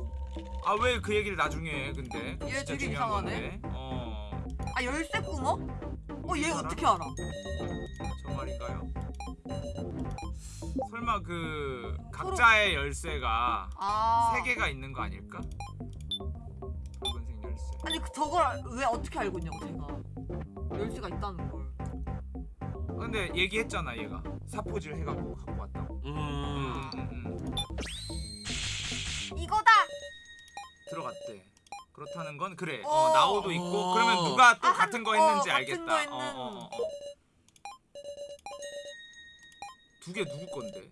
아 왜 그 얘기를 나중에 해 근데 얘 되게 이상하네. 건데. 어. 아 열쇠 구멍? 어얘 알아? 어떻게 알아? 저 말인가요? 설마 그 각자의 열쇠가 아 세 개가 있는 거 아닐까? 붉은색 열쇠. 아니 그 저걸 왜 어떻게 알고 있냐고 제가 열쇠가 있다는 걸. 근데 얘기했잖아 얘가 사포질 해갖고 갖고 왔다고. 음. 음, 음, 음. 이거다. 들어갔대. 그렇다는 건 그래. 어. 어, 나오도 있고 어. 그러면 누가 또 아, 같은 거 한- 했는지 어, 같은 알겠다. 거 했는. 어, 어, 어, 어. 두개 누구 건데?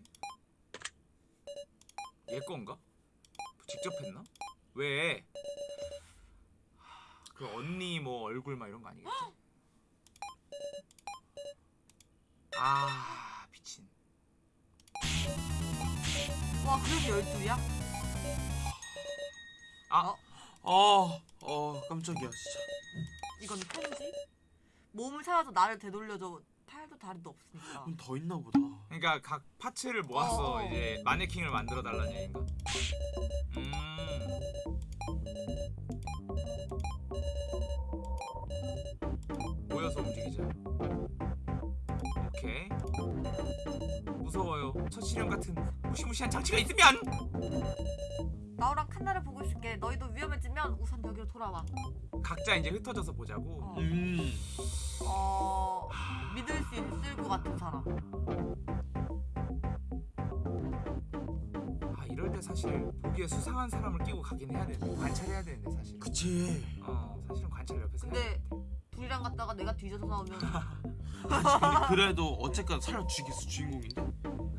얘 건가? 직접 했나? 왜? 그 언니 뭐 얼굴 막 이런 거 아니겠지? 아 미친. 와 그래서 열둘이야? 아 어, 어 깜짝이야 진짜. 이건 편지? 몸을 찾아서 나를 되돌려줘 팔도 다리도 없으니까. 그럼 더 있나 보다. 그러니까 각 파츠를 모아서 어. 이제 마네킹을 만들어 달라는 얘기인가? 음. 모여서 움직이자. 오케이. 무서워요. 첫 시련 같은 무시무시한 장치가 있으면 나우랑 칸나를 보고 있을게. 너희도 위험해지면 우선 여기로 돌아와. 각자 이제 흩어져서 보자고. 어. 음. 어 믿을 수 있을 것 같은 사람. 아 이럴 때 사실 보기에 수상한 사람을 끼고 가긴 해야 되는데 관찰해야 되는데 사실. 그치. 어 사실은 관찰 옆에서 해야 근데 돼. 둘이랑 갔다가 내가 뒤져서 나오면 근데 그래도 어쨌건 살려 죽이겠어 주인공인데.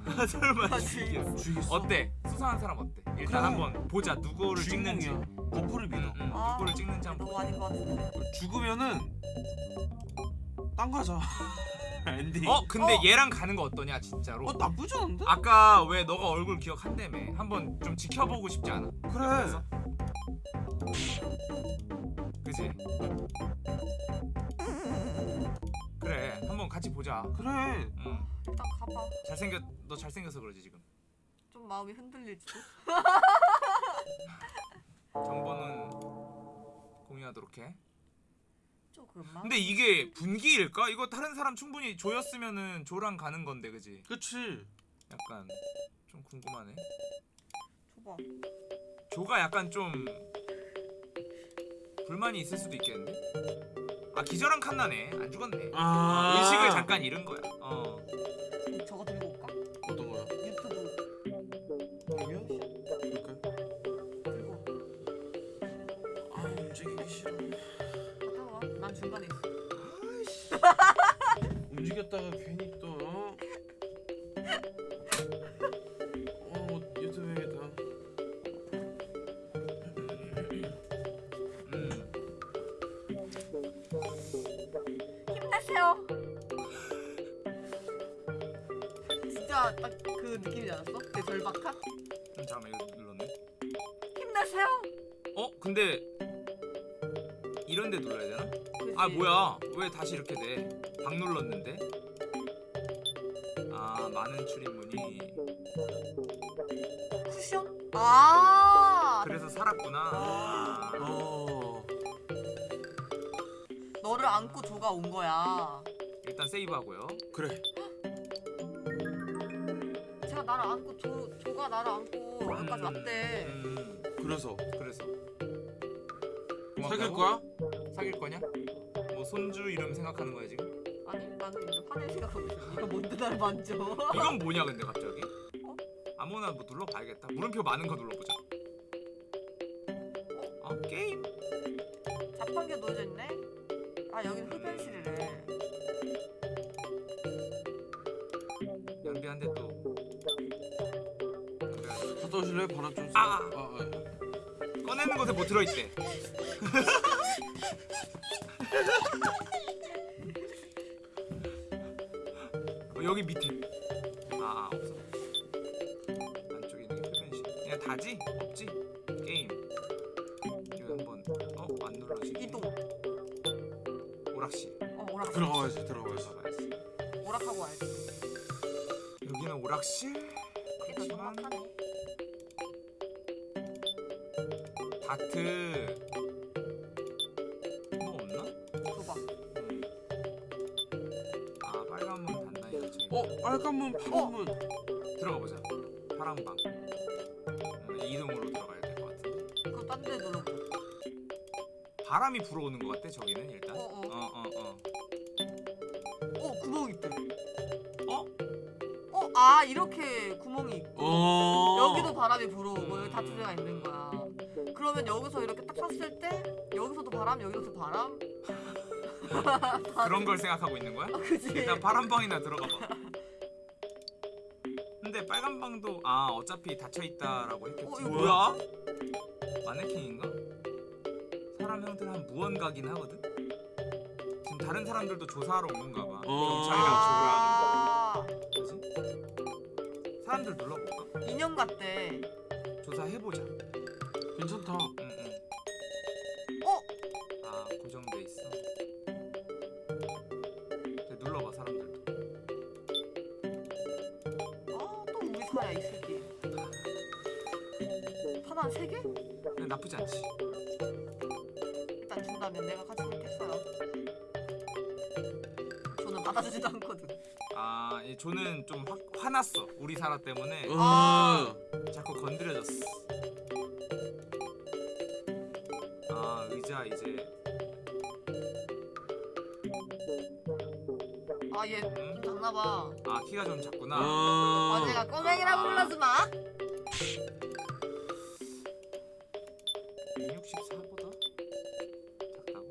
설마 그치. 죽이겠어. 죽이겠어. 어때? 수상한 사람 어때? 일단 그래. 한번 보자 누구를 찍는지. 주인공이야. buff를 믿어. 응, 응, 아, 누구를 찍는지 한번. 너무 아닌 것 같은데. 죽으면은 딴 가자. 엔딩. 어 근데 어. 얘랑 가는 거 어떠냐 진짜로? 어 나쁘지 않은데? 아까 왜 너가 얼굴 기억한다며? 한번 좀 지켜보고 싶지 않아? 그래. 그지? 거야. 그래. 응. 일단 가봐. 잘생겼 너 잘생겨서 그러지 지금. 좀 마음이 흔들릴지도. 정보는 공유하도록 해. 조금만. 근데 이게 분기일까? 이거 다른 사람 충분히 조였으면은 조랑 가는 건데 그지? 그치. 약간 좀 궁금하네. 줘봐. 조가 약간 좀 불만이 있을 수도 있겠는데? 아 기절한 칸나네 안 죽었네. 아. 의식을 잠깐 잃은 거야. 어. 저거 들고 올까? 어떤 거야? 유튜브? 그럴까? 들고. 아 움직이기 싫어. 갔다 와. 난 중간에 있어. 움직였다가 괜히 또. 어, 어 진짜 딱그 느낌이지 않았어? 그 절박한? 음, 잠깐만 이거 눌렀네. 힘내세요. 어 근데 이런 데 눌러야 되나? 그치? 아 뭐야 왜 다시 이렇게 돼? 박 눌렀는데? 아 많은 출입문이 쿠션? 아. 그래서 살았구나. 아. 어. 너를 안고 조가 온 거야. 일단 세이브하고요. 그래. 나를 안고 조 조가 나를 안고 여기까지 왔대. 음, 그래서 그래서 사귈? 거야? 사귈 거냐? 뭐 손주 이름 생각하는 거야 지금? 아니 나는 이제 화낼 생각하고 있어. 이거 뭔데 나를 만져? 이건 뭐냐 근데 갑자기? 어? 아무거나 뭐 눌러봐야겠다. 물음표 많은 거 눌러보자. 어 게임? 자판기가 놓여져 있네. 아 여기는 흡연실이래. 오실래요? 바람 좀 쐬. 아! 아, 아. 꺼내는 곳에 뭐 들어있대. 어, 여기 밑에. 아, 아 없어. 안쪽에 있는 게 흡연실. 그냥 다지? 없지? 게임. 이거 한번 어 안 눌러지네. 이동. 오락실. 어 오락. 들어가야지 들어가야지. 들어가야지. 오락하고 와야지. 여기는 오락실. 다트 뭐 없나? 줘봐. 음. 아 빨간 문 이거 제어 빨간 문 파란 문. 들어가 보자. 파란 방. 음, 이동으로 들어가야 될 것 같은데. 그거 딴데 눌러보자. 바람이 불어오는 것 같아 저기는 일단. 그러면 여기서 이렇게 딱 섰을 때 여기서도 바람, 여기서도 바람. 그런 걸 생각하고 있는 거야? 아? 일단 파란 방이나 들어가 봐. 근데 빨간 방도 아 어차피 닫혀 있다라고 했겠지. 어, 뭐야? 마네킹인가? 사람 형들 한 무언가긴 하거든. 지금 다른 사람들도 조사하러 온 건가 봐. 어. 경찰이랑 아, 조랑. 뭐지? 사람들 눌러볼까? 인형 같대. 조사해보자. 괜찮다. 응, 응. 어? 아 고정돼 있어. 이제 눌러봐 사람들도. 아, 또 우리 사야 이 새끼. 하나 세 개? 근데 나쁘지 않지. 일단 준다면 내가 같이 먹겠어요. 저는 받아주지도 않거든. 아, 이 조는 좀 화, 화났어. 우리 사라 때문에 어. 아. 자꾸 건드려졌어. 아, 의자 이제 아, 얘 음? 작나봐. 아 키가 좀 작구나. 어. 어제가 꼬맹이라고 불러지 마. 164보다 작다고?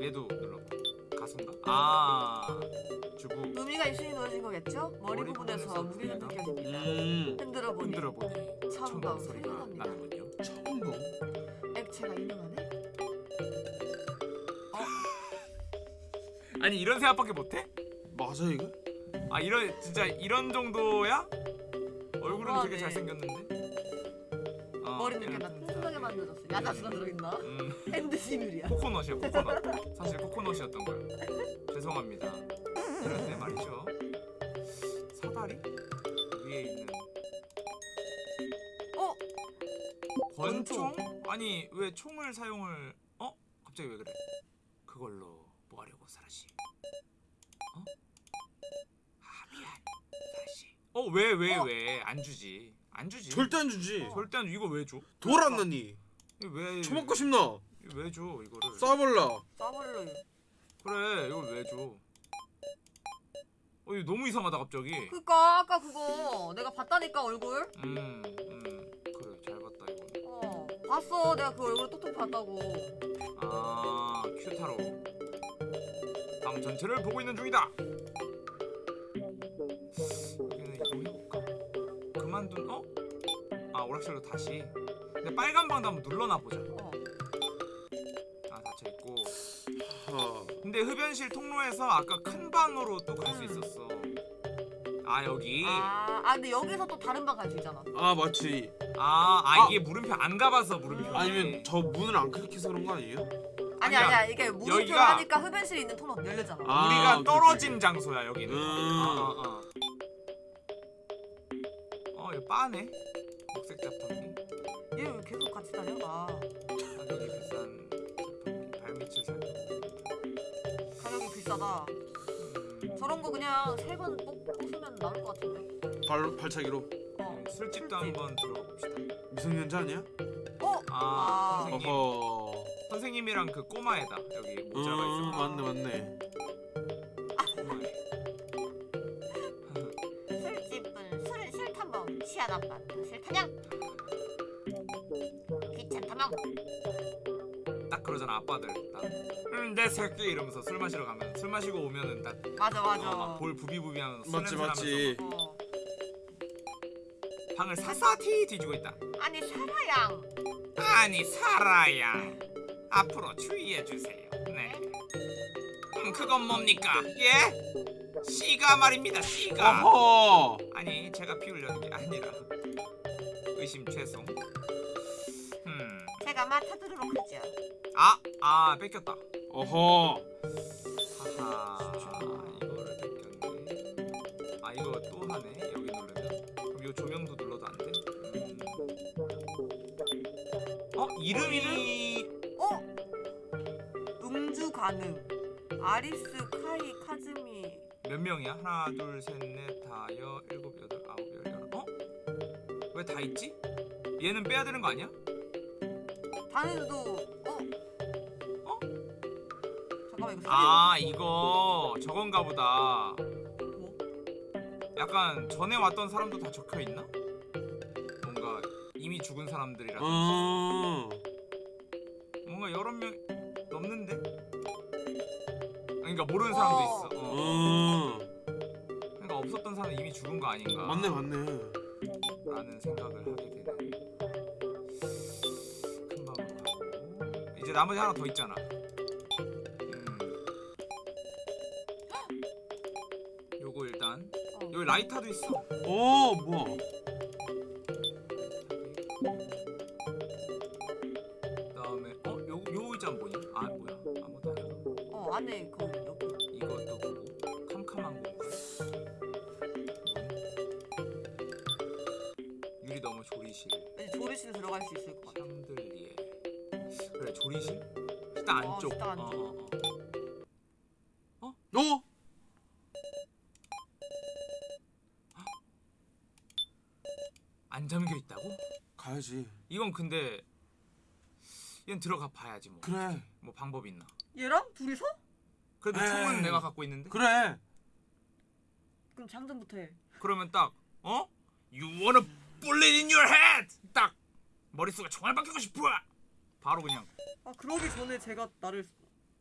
얘도 눌러봐. 가슴가? 아, 주부 의미가 있으니 넣어진 거겠죠? 머리, 머리 부분에서 무게가 느껴집니다. 음. 흔들어 보니 흔들어 보니 처음 소리가 소리가 납니다. 액체가 유명하네. 아니 이런 생각밖에 못해? 맞아 이거? 아 이런 진짜 이런 정도야? 얼굴은 너무하네. 되게 잘생겼는데. 어, 머리는 이런 꽤나 진짜- 튼튼하게 만들었어. 야자수가 들어있나? 음, 핸드 시누리야. 코코넛이야 코코넛. 사실 코코넛이었던 거야. 죄송합니다. 이런데 말이죠. 사다리 위에 있는 어? 권총? 아니 왜 총을 사용을? 어? 갑자기 왜 그래? 그걸로 뭐 하려고 사라씨? 어? 아 미안 사라씨. 어 왜 왜 왜 안 주지? 안 주지. 절대 안 주지. 절대 안 주. 이거 왜 줘? 돌안 넣니? 이거 왜 처먹고 싶나? 왜 줘 이거를? 쏴볼라. 싸버려. 그래 이걸 왜 줘? 어 이거 너무 이상하다 갑자기. 그니까 아까 그거 내가 봤다니까 얼굴. 음, 음. 어 봤어 내가 그 얼굴 똑똑 봤다고. 아, 큐타로. 방 전체를 보고 있는 중이다. 여기는 이동해볼까? 그만둔 어? 아 오락실로 다시. 근데 빨간 방도 한번 눌러놔 보자. 어. 아 닫혀 있고. 하. 근데 흡연실 통로에서 아까 큰 방으로 또 갈수 음. 있었어. 아 여기. 아, 아 근데 여기서 또 다른 방 갈 수 있잖아. 아 맞지. 아, 아 아. 이게 물음표 안 가봐서 물음표. 아니면 저 문을 안 클릭해서 그런 거 아니에요? 아니 아니야. 아니야 이게 물음표를 여기가- 하니까 흡연실 있는 통로 열리잖아. 아, 우리가 오케이, 떨어진 장소야 여기는. 음. 아, 아, 아. 어, 이거 빠네. 녹색 자판기. 얘 왜 계속 같이 다녀? 아 가격이 비싼 자판기. 발밑을 살펴보고. 가격이 비싸다. 음, 저런 거 그냥 세 번 뽑으면 나올 것 같은데. 발 발차기로. 어. 네, 술집도 술집. 한번 들어가 봅시다. 미성년자 아니야? 어? 아, 아. 선생님. 어허. 선생님이랑 그 꼬마애다. 여기 모자가 음, 있어. 맞네 맞네. 꼬마애. 술집은 술은 싫다면 취하다만 싫다냥 귀찮다면 딱 그러잖아 아빠들. 딱. 음, 내 새끼 이러면서 술 마시러 가면 술 마시고 오면은 딱 맞아 맞아. 어, 막볼 부비부비하면서 술 맞지 맞지. 나면서 어. 방을 사사티 뒤지고 있다. 아니 사라양 아니 사라야 앞으로 주의해 주세요. 네. 음, 그건 뭡니까? 예? 씨가 말입니다. 씨가. 어허. 아니 제가 피우려는 게 아니라 의심 죄송. 음. 제가 맡아두도록 하죠 아, 아 뺏겼다. 어허. 하하. 이거를 뺏겼네. 아 이거 또 하네. 여기 누르면. 그럼 이 조명도 눌러도 안 돼? 음. 어 이름이 어? 음주 가능. 아리스 카이 카즈미. 몇 명이야? 하나, 둘, 셋, 넷, 다, 여, 일곱, 여덟, 아홉, 열, 열한. 어? 왜 다 있지? 얘는 빼야 되는 거 아니야? 어? 잠깐만 이거 아 이거 저건가 보다. 뭐? 약간 전에 왔던 사람도 다 적혀 있나? 뭔가 이미 죽은 사람들이라든지 음. 뭔가 여러 명 넘는데? 그러니까 모르는 사람도 어. 있어. 어. 음. 그러니까 없었던 사람은 이미 죽은 거 아닌가? 맞네 맞네. 라는 생각을 하게 되네. 가고 이제 나머지 하나 더 있잖아. 라이터도 있어. 어 뭐야? 그다음에 어 요 요 의자는 뭐냐? 아 뭐야? 아무도 아니야. 어 안에 그 여기. 이것도 보고 캄캄한 공간. 유리 너머 조리실. 왠지 조리실 들어갈 수 있을 것 같아. 샹들리에 그래 조리실 식당 어, 안쪽 식당 안쪽. 어, 어, 어. 어? 안 잠겨 있다고? 가야지. 이건 근데 이건 들어가 봐야지 뭐. 그래. 뭐 방법이 있나? 얘랑 둘이서? 그래도 에이. 총은 내가 갖고 있는데. 그래. 그럼 장전부터 해. 그러면 딱 어? You wanna bullet in your head? 딱 머릿속에 총알 박히고 싶어. 바로 그냥 아 그러기 전에 제가 나를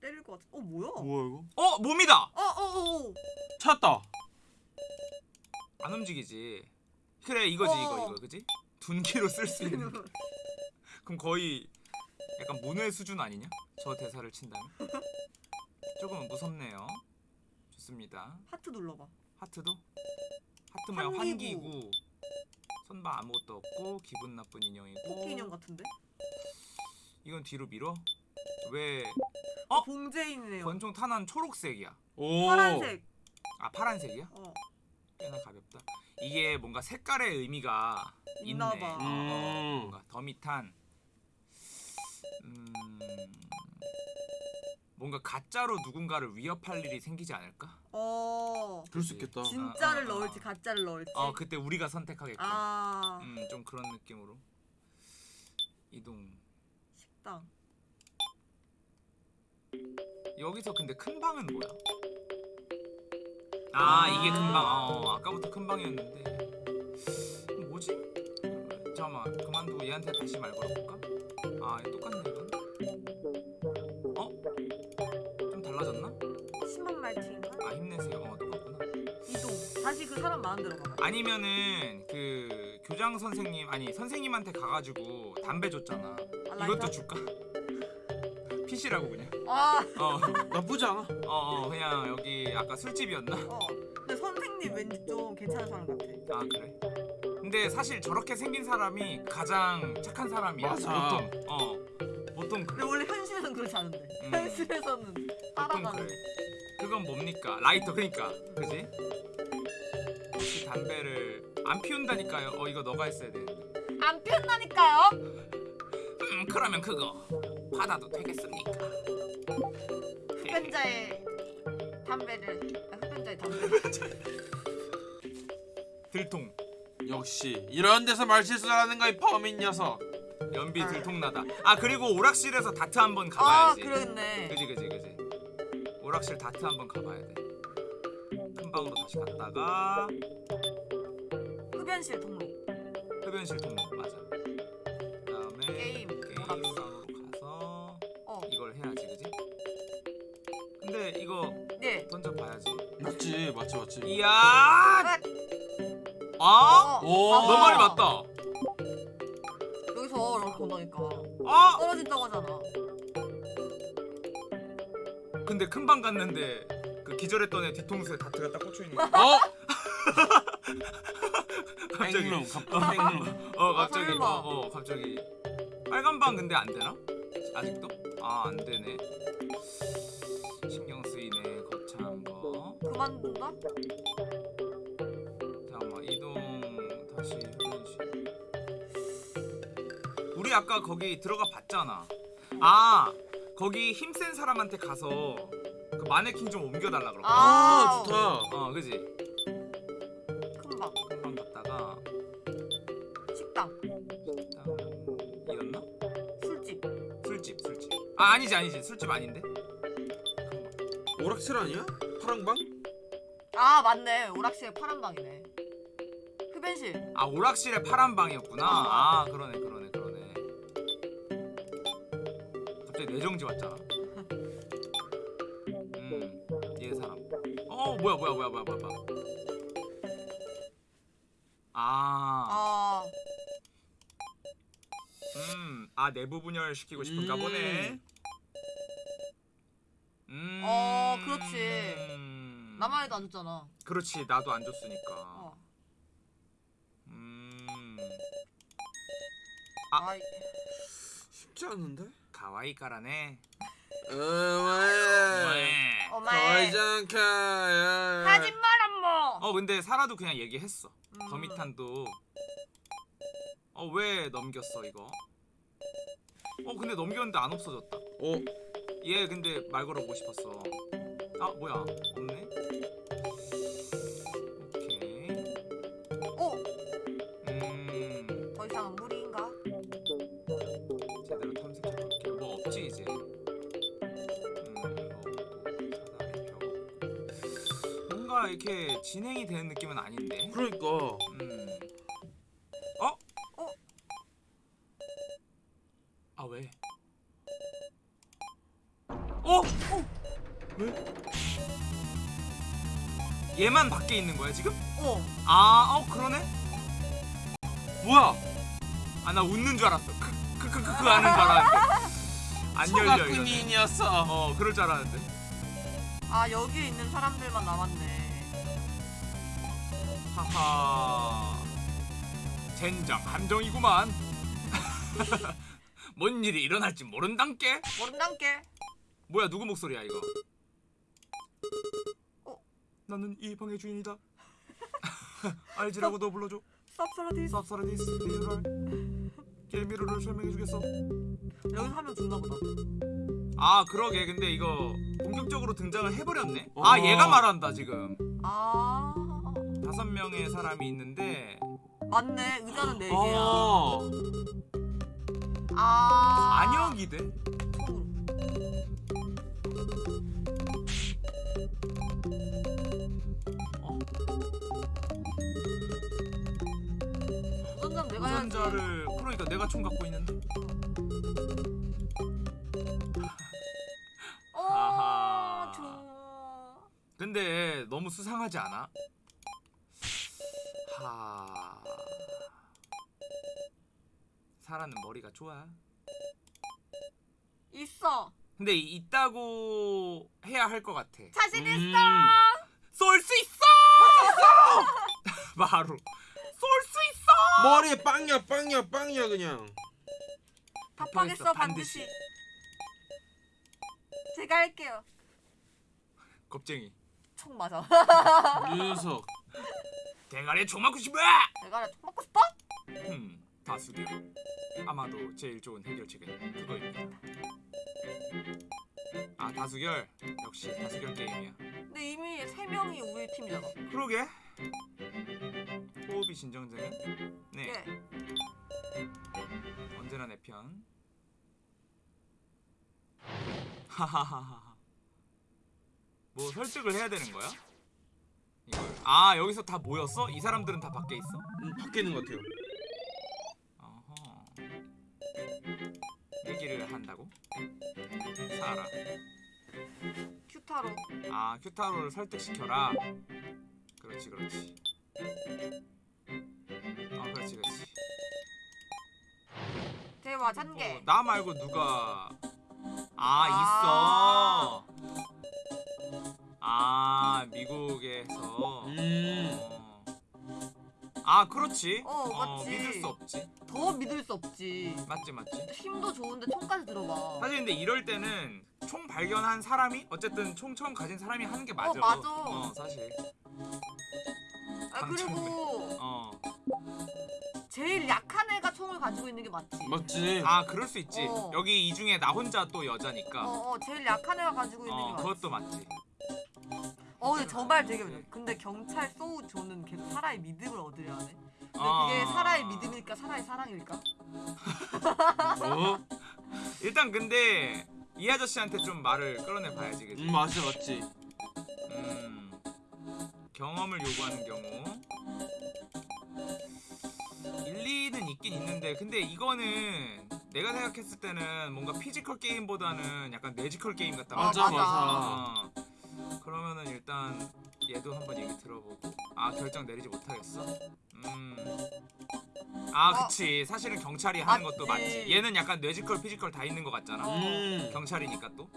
때릴 것 같아. 어 뭐야? 뭐야 이거? 어 몸이다. 어어어. 어, 찾았다. 안 움직이지. 그래 이거지 어. 이거 이거 그지? 둔기로 쓸 수 있는. 그럼 거의 약간 문외 수준 아니냐? 저 대사를 친다면? 조금은 무섭네요. 좋습니다. 하트 눌러봐. 하트도? 하트 뭐야 환기구. 환기구. 손바 아무것도 없고 기분 나쁜 인형이고. 토끼 인형 같은데? 이건 뒤로 밀어? 왜? 어? 봉제인이네요. 권총 탄환 초록색이야. 오. 파란색. 아 파란색이야? 어. 꽤나 가볍다. 이게 뭔가 색깔의 의미가 있네. 있나봐. 어, 음. 뭔가 더미탄. 음, 뭔가 가짜로 누군가를 위협할 일이 생기지 않을까? 어. 그럴 수 있겠다. 진짜를 아, 아, 아. 넣을지 가짜를 넣을지. 어 그때 우리가 선택하겠고. 아. 음, 좀 그런 느낌으로 이동. 식당. 여기서 근데 큰 방은 뭐야? 아, 아. 이게 큰 방. 어, 아까부터 큰 방이었는데. 뭐지? 잠깐만 그만두고 얘한테 다시 말 걸어볼까? 아, 똑같네 이건. 어? 좀 달라졌나? 10만 말티인가? 아 힘내세요. 어 똑같구나. 이동. 다시 그 사람 데로 가봐. 아니면은 그 교장 선생님 아니 선생님한테 가가지고 담배 줬잖아. 아, 이것도? 줄까? PC라고 그냥. 아. 어, 나쁘지 않아. 어, 어, 그냥 여기 아까 술집이었나? 어. 근데 선생님 왠지 좀 괜찮은 사람 같아. 아 그래? 근데 사실 저렇게 생긴 사람이 가장 착한 사람이야. 맞아. 보통. 어. 보통 그래. 근데 원래 현실에서는 그렇지 않은데. 음. 현실에서는 보통 따라가는. 그래. 그건 뭡니까? 라이터 그러니까. 그지? 혹시 담배를 안 피운다니까요. 어 이거 너가 했어야 되는데. 안 피운다니까요. 음 그러면 그거 받아도 되겠습니까? 흡연자의 담배를 아, 흡연자의 담배를 들통. 역시 이런 데서 말 실수를 하는 거이 범인 녀석. 연비 아. 들통나다. 아 그리고 오락실에서 다트 한번 아, 가봐야지. 그러겠네. 그지 그지 그지. 오락실 다트 한번 가봐야 돼. 큰 방으로 다시 갔다가 흡연실 통로. 흡연실 통로 맞아. 맞지. 이야. 아? 오. 봐봐. 너 말이 맞다. 여기서 이렇게 온다니까. 아! 떨어진다고 하잖아. 근데 큰 방 갔는데 그 기절했던 애 뒤통수에 다트가 딱 꽂혀 있는. 거. 어? 갑자기. 땡룸 갑자기 땡룸. 어 갑자기 설마. 어, 어 갑자기 빨간 방 근데 안 되나? 아직도? 아 안 되네. 만둔다? 잠깐만 이동 다시 흡연실. 우리 아까 거기 들어가 봤잖아. 아 거기 힘센 사람한테 가서 그 마네킹 좀 옮겨달라 그러고. 아 아, 좋다. 어 그지. 금방. 금방 갔다가 식당. 일단 이었나? 술집. 술집 술집. 아 아니지 아니지 술집 아닌데. 오락실 아니야? 파랑방? 아, 맞네. 오락실에 파란 방이네. 흡연실. 아 오락실에 파란 방이었구나. 아 그러네 그러네 그러네. 갑자기 뇌정지 왔잖아. 음얘 사람. 어 뭐야 뭐야 뭐야 뭐야 뭐야. 뭐야. 아, 아, 음, 아 내부 분열 시키고 싶은가 음. 보네. 음, 어, 그렇지. 음. 나만 해도 안 줬잖아. 그렇지 나도 안 줬으니까. 어. 음, 아. 아, 쉽지 않은데? 가와이 까라네. 어, 왜? 왜? 어마에. 가이장카. 하지 마라 뭐. 어 근데 사라도 그냥 얘기했어. 음. 더미탄도 어 왜 넘겼어 이거? 어 근데 넘겼는데 안 없어졌다. 오. 얘 근데 말 걸어보고 싶었어. 아 뭐야 없네. 이렇게 진행이 되는 느낌은 아닌데. 그러니까. 음. 어? 어? 아 왜? 어? 어? 왜? 얘만 밖에 있는 거야 지금? 어, 아, 어 그러네. 뭐야? 아 나 웃는 줄 알았어. 크크크크 하는 줄 알았는데. 안 열려 이거. 소가꾼이었어. 어, 그럴 줄 알았는데. 아 여기 있는 사람들만 남았네. 하하. 젠장 함정이구만. 뭔 일이 일어날지 모른단께. 모른단께. 뭐야 누구 목소리야 이거? 어? 나는 이 방의 주인이다. 알지라고 너 불러줘. 쌉싸라디 쌉사라디스 real 게임 미로를 설명해주겠어. 여기서 하면 죽나 보다. 아 그러게 근데 이거 본격적으로 등장을 해버렸네. 어. 아 얘가 말한다 지금. 아 다섯 명의 사람이 있는데 맞네. 의자는 네 개야. 어. 아 안역이 돼? 어? 우선장 내가. 우선자를 그러니까 내가 총 갖고 있는데. 어. 근데 너무 수상하지 않아? 하. 사라는 머리가 좋아. 있어. 근데 이- 있다고 해야 할 것 같아. 자신 음. 있어. 쏠 수 있어! 바로 쏠 수 있어! 머리에 빵이야 빵이야 빵이야 그냥. 답하겠어 답하겠어, 반드시. 제가 할게요. 겁쟁이. 총 맞아. 녀석. 대가리에 총 맞고 싶어! 내가 총 맞고 싶어? 음, 다수결. 아마도 제일 좋은 해결책은 그거입니다. 아 다수결 역시 다수결 게임이야. 근데 이미 세 명이 우리 팀이잖아. 그러게. 호흡이 진정되는. 네, 예. 언제나 내 편. 하하하하. 뭐 설득을 해야 되는 거야? 이걸. 아 여기서 다 모였어? 이 사람들은 다 밖에 있어? 음, 밖에 있는 것 같아요. 어허. 얘기를 한다고? 사라. 큐타로. 아 큐타로를 설득시켜라. 그렇지 그렇지. 아 그렇지 그렇지. 대화 잔개. 어, 나 말고 누가 아 있어. 아 미국에서. 음. 어. 아 그렇지. 어, 맞지. 믿을 수 없지. 더 믿을 수 없지. 맞지 맞지. 힘도 좋은데 총까지 들어봐. 사실 근데 이럴 때는 총 발견한 사람이 어쨌든 총 처음 가진 사람이 하는 게 맞아. 어, 맞아. 어, 사실. 아 그리고 어. 제일 약한 애가 총을 가지고 있는 게 맞지. 맞지. 아, 그럴 수 있지. 어. 여기 이 중에 나 혼자 또 여자니까. 어, 어 제일 약한 애가 가지고 있는 어, 게 맞지. 그것도 맞지. 어 근데 저말 되게 맞아. 근데 경찰 소우 조는 계속 사라의 믿음을 얻으려 하네. 근데 어. 그게 사라의 믿음일까 사라의 사랑일까? 어? 일단 근데 이 아저씨한테 좀 말을 끌어내 봐야지, 그지? 음 맞지 맞지. 음. 경험을 요구하는 경우 일리는 있긴 있는데 근데 이거는 내가 생각했을 때는 뭔가 physical 게임보다는 약간 뇌지컬 게임 같다. 아, 맞아 맞아. 맞아. 어. 그러면은 일단 얘도 한번 얘기 들어보고 아 결정 내리지 못하겠어. 음. 아 어. 그치 사실은 경찰이 하는 것도 맞지. 얘는 약간 뇌지컬 physical 다 있는 것 같잖아. 어. 음. 경찰이니까 또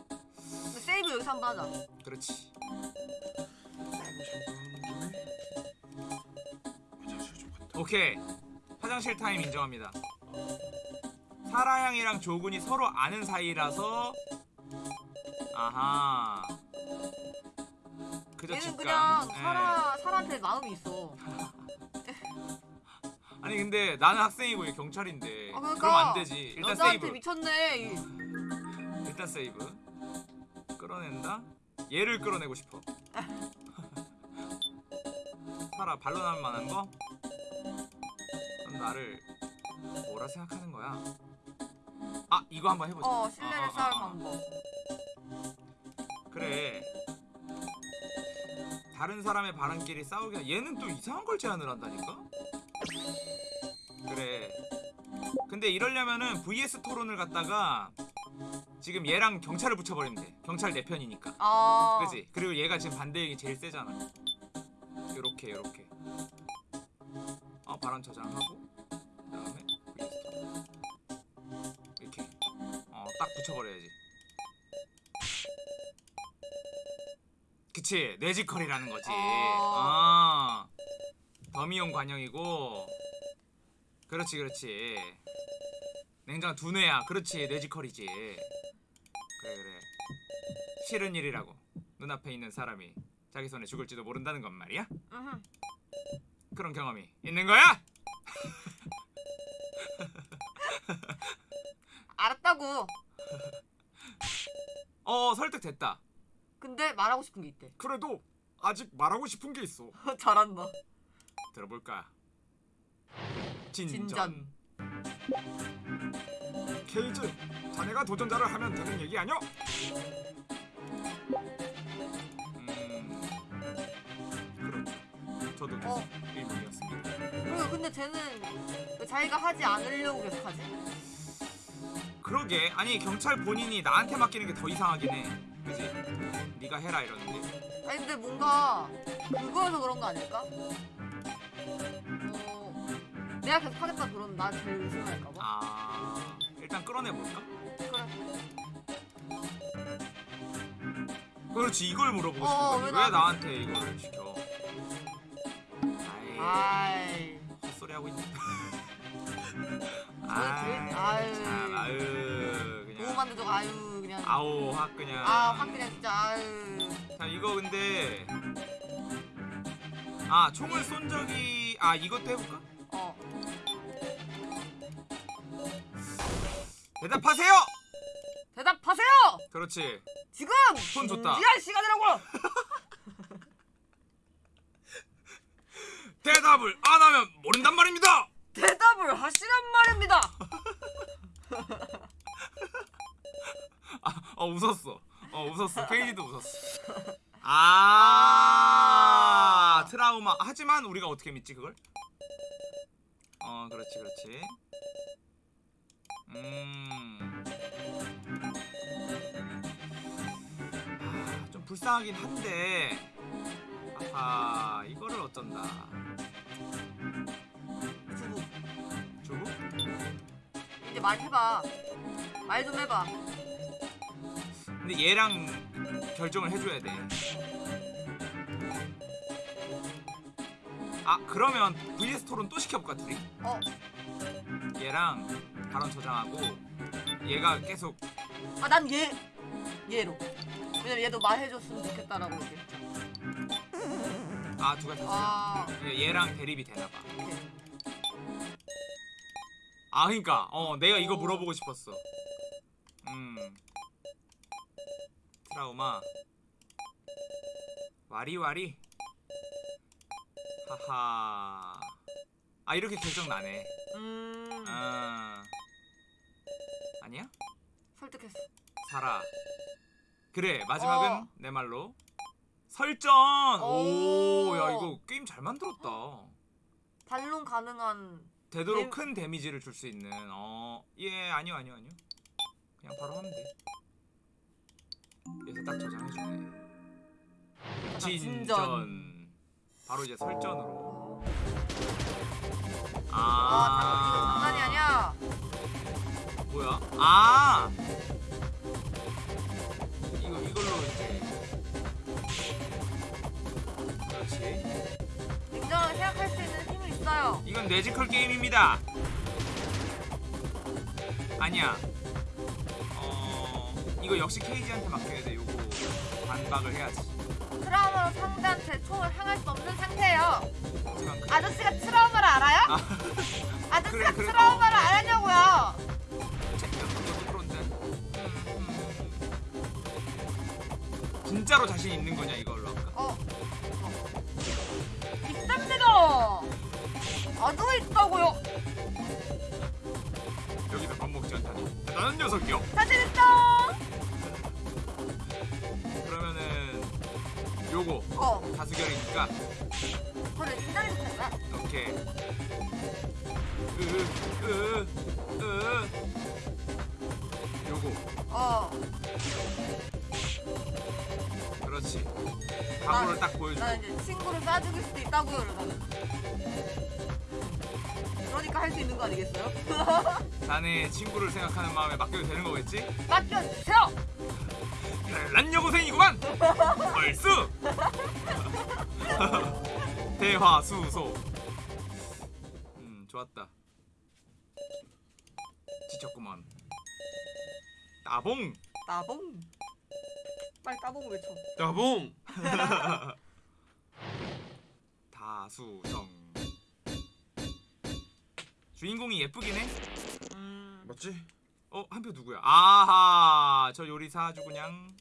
세이브 여기서 한번 하자. 그렇지. 오케이 화장실 타임 인정합니다. 사라양이랑 조군이 서로 아는 사이라서 아하. 그저 얘는. 그냥 예. 사라 사라한테 마음이 있어. 아니 근데 나는 학생이고 얘 경찰인데 아, 그러니까 그럼 안 되지. 일단 여자한테 세이브. 미쳤네. 이- 일단 세이브. 끌어낸다. 얘를 끌어내고 싶어. 살아 반론할 만한 거? 넌 나를 뭐라 생각하는 거야? 아 이거 한번 해보자. 어 신뢰를 어, 어, 쌓을 어, 어. 방법. 그래. 다른 사람의 바람끼리 싸우게 얘는 또 이상한 걸 제안을 한다니까? 그래. 근데 이러려면은 VS 토론을 갖다가 지금 얘랑 경찰을 붙여버리면 돼. 경찰 내 편이니까. 아. 그지? 그리고 얘가 지금 반대얘기 제일 세잖아. 요렇게 요렇게. 어 바람 저장하고 그 다음에 VS 토론. 이렇게. 어 딱 붙여버려야지. 그치 뇌지컬이라는 거지. 어. 아 더미용 관영이고. 그렇지 그렇지. 냉장 두뇌야. 그렇지 뇌지컬이지. 그래 그래. 싫은 일이라고 눈앞에 있는 사람이 자기 손에 죽을지도 모른다는 건 말이야? 음. 그런 경험이 있는 거야? 알았다고. 어 설득됐다. 근데 말하고 싶은 게 있대. 그래도 아직 말하고 싶은 게 있어. 잘한다. 들어볼까? 진전. 진전. 케이즈, 자네가 도전자를 하면 되는 얘기 아니야? 음. 저도 어. 의문이었습니다. 그리고 근데 쟤는 왜 자기가 하지 않으려고 계속 하지? 그러게, 아니 경찰 본인이 나한테 맡기는 게 더 이상하긴 해. 그지? 네가 해라 이러는데. 아니 근데 뭔가 그거여서 그런 거 아닐까? 어, 내가 계속 하겠다 그러면 나 제일 의심할까 봐. 아, 일단 끌어내 볼까? 그래. 그렇지, 이걸 물어보고 어, 싶은 거지. 왜 왜 나한테- 이걸 시켜? 아이. 아이. 헛소리 하고 있네. 아이, 아이. 참, 아유. 보호만 돼도 아유 그냥. 아오, 확 그냥. 아, 확 그냥 진짜 아유. 자, 이거 근데. 아, 총을 쏜 적이. 아, 이것도 해볼까? 어. 대답하세요! 대답하세요. 그렇지. 지금 손 줬다. 준비할 시간이라고. 대답을 안 하면 모른단 말입니다! 대답을 하시란 말입니다. 아, 어, 웃었어. 어, 웃었어. 케이지도 웃었어. 아, 아. 트라우마. 하지만 우리가 어떻게 믿지, 그걸? 어, 그렇지, 그렇지. 음. 아, 좀 불쌍하긴 한데. 아하, 이거를 어쩐다. 주부. 주부? 이제 말 해봐. 말 좀 해봐. 근데 얘랑 결정을 해줘야 돼. 아 그러면 VS 토론 또 시켜볼까 둘이? 어. 얘랑 발언 저장하고 얘가 계속 아 난 얘 얘로. 왜냐면 얘도 말해줬으면 좋겠다라고 얘기했죠. 아두 가지 다 아. 얘- 얘랑 대립이 되나봐. 아 그니까 어 내가 이거 오. 물어보고 싶었어. 음 트라우마 와리와리 하하 아 이렇게 결정 나네. 음. 아 아니야? 설득했어. 살아. 그래 마지막은 어. 내 말로 설정. 오. 오야 이거 게임 잘 만들었다. 반론 가능한. 되도록 네. 큰 데미지를 줄 수 있는 어예 아니요 아니요 아니요 그냥 바로 하면 돼. 그래서 딱 저장해주네. 진전. 진전. 바로 이제 설전으로. 아, 장난이 아니야. 뭐야? 아 이거 이걸로 이제 그렇지. 냉정하게 생각할 수 있는 힘이 있어요. 이건 뇌지컬 게임입니다. 아니야. 어 이거 역시 케이지한테 맡겨야 돼. 요거 반박을 해야지. 트라우마로 상대한테 총을 향할 수 없는 상태예요. 아저씨가 트라우마를 알아요? 아, 아저씨가 그래, 그래. 트라우마를 알았냐고요? 진짜로 자신 있는 거냐 이걸로 할까? 어. 있답니다. 아주 있다고요. 여기서 밥 먹지 않다니 대단한 녀석이요. 사진 있어. 어. 다수결이니까 진작에 좋겠다. 이렇게 으으으 으 요거 어. 그렇지 각오를 딱 보여주고 나는 이제 친구를 쏴죽일 수도 있다고요, 나는. 그러니까 할 수 있는 거 아니겠어요? 자네 친구를 생각하는 마음에 맡겨도 되는 거겠지? 맡겨주세요. 별난 여고생이구만 얼쑤 대화수소 음 좋았다 지쳤구만 따봉 나봉. 빨리 따봉 외쳐. 야봉. 다수성. 주인공이 예쁘긴 해. 음. 맞지? 어, 한 표 누구야? 아하, 저 요리사 아주 그냥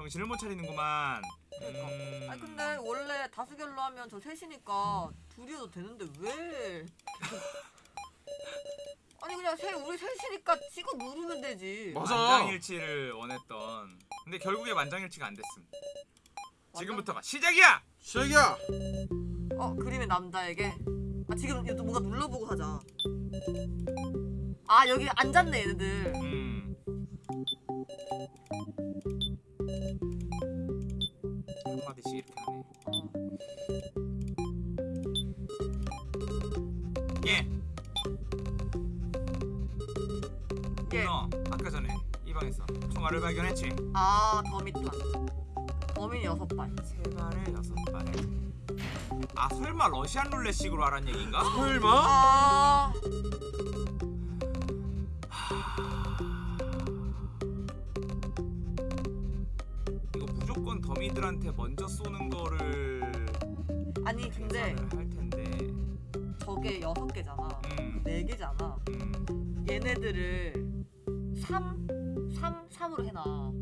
정신을 못 차리는구만. 음. 아니 근데 원래 다수결로 하면 저 셋이니까 둘이어도 되는데 왜? 아니 그냥 셋 우리 셋이니까 찍어 누르면 되지. 맞아. 만장일치를 원했던. 근데 결국에 만장일치가 안 됐음. 지금부터가 시작이야. 시작이야. 어 그림의 남자에게. 아 지금 이거 뭔가 눌러보고 하자. 아 여기 앉았네 얘네들. 음. 한 마디씩 이렇게 하네. 어. 예. 예. 너 아까 전에 이 방에서 총알을 발견했지. 아 더미탄. 더미 여섯 발. 세 발에 여섯 발에. 아 설마 러시안 룰렛식으로 하란 얘기인가? 설마? 아 음. 얘네들을 3, 3, 3으로 해놔.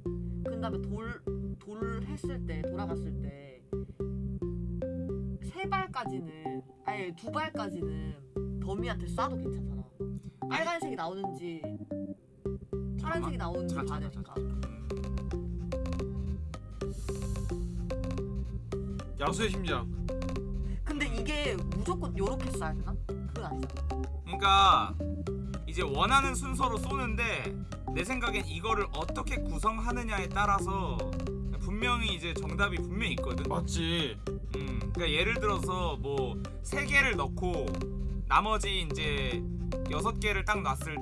그 다음에 돌, 돌 했을 때, 돌아갔을 때, 세 발까지는, 아니, 두 발까지는 더미한테 쏴도 괜찮잖아. 빨간색이 나오는지, 파란색이 나오는지 봐야 되니까. 야수의 심장. 근데 이게 무조건 요렇게 쏴야 되나? 그건 아니잖아. 그러니까 이제 원하는 순서로 쏘는데 내 생각엔 이거를 어떻게 구성하느냐에 따라서 분명히 이제 정답이 분명히 있거든. 맞지. 음, 그러니까 예를 들어서 뭐세 개를 넣고 나머지 이제 여섯 개를 딱 놨을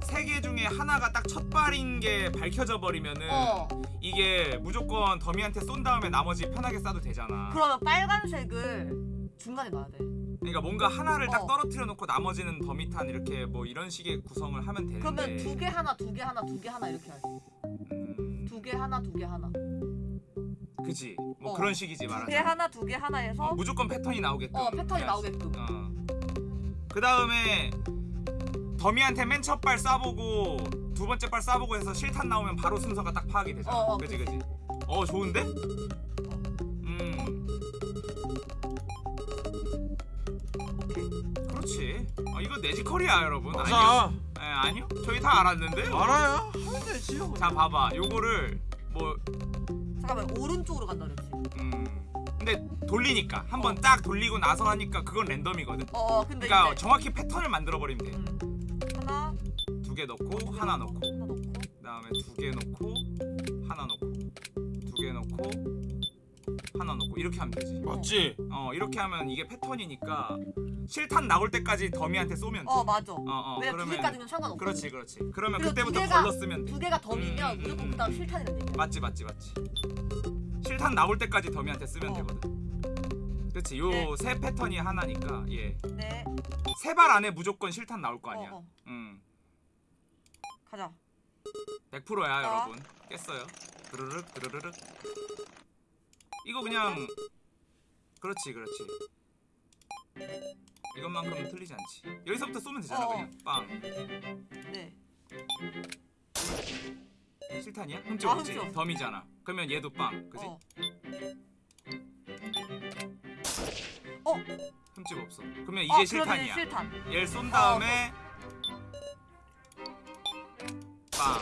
때세개 중에 하나가 딱 첫 발인 게 밝혀져 버리면은 어, 이게 무조건 더미한테 쏜 다음에 나머지 편하게 쏴도 되잖아. 그러면 빨간색을 중간에 놔야 돼. 그러니까 뭔가 하나를 딱 어. 떨어뜨려 놓고 나머지는 더미탄 이렇게 뭐 이런 식의 구성을 하면 되는데. 그러면 두 개 하나, 두 개 하나, 두 개 하나 이렇게 해야지. 음, 두개 하나, 두 개 하나. 그지. 뭐 어. 그런 식이지 두 말하자면. 개 하나, 두 개 하나 해서 어, 무조건 패턴이 나오게끔. 어 패턴이. 나오게끔. 어. 그 다음에 더미한테 맨 첫 발 쏴보고 두 번째 발 쏴보고 해서 실탄 나오면 바로 순서가 딱 파악이 되잖아. 어, 어, 그지 그지. 어 좋은데? 어, 이거 내지컬이야 여러분. 아니요? 맞아. 에, 아니요? 저희 다 알았는데요. 알아요. 하면 되지. 자 봐봐. 요거를 뭐 잠깐만 오른쪽으로 간다 그랬지. 음. 근데 돌리니까 한 번 딱 돌리고 나서 하니까 그건 랜덤이거든. 어, 어 근데 그러니까 이제 정확히 패턴을 만들어 버리면 돼. 음, 하나 두 개 넣고 두개 하나 넣고 하나 넣고 그다음에 두 개 넣고 하나 넣고 두 개 넣고 하나 넣고 이렇게 하면 되지. 맞지. 어 이렇게 하면 이게 패턴이니까 실탄 나올 때까지 더미한테 쏘면 돼. 어 맞아. 어, 어, 왜냐 두 개까지는 상관없고. 그렇지 그렇지. 그러면 그때부터 두 개가- 걸러 쓰면 돼. 두 개가 더미면 음, 음, 무조건 음, 그다음 음. 실탄이라는 얘기야. 맞지 맞지 맞지. 실탄 나올 때까지 더미한테 쓰면 어. 되거든. 그렇지. 요 네. 세 패턴이 하나니까 예. 네. 세 발 안에 무조건 실탄 나올 거 아니야. 어, 어. 음. 가자. 100%야 어. 여러분 깼어요 드르륵 드르륵 이거 그냥 그렇지 그렇지 이것만큼은 틀리지 않지 여기서부터 쏘면 되잖아 어. 그냥 빵 네. 실탄이야? 흠집 아, 없지? 흠집. 덤이잖아 그러면 얘도 빵 그지? 어. 흠집 없어 그러면 이제 어, 실탄이야 실탄. 얘를 쏜 다음에 빵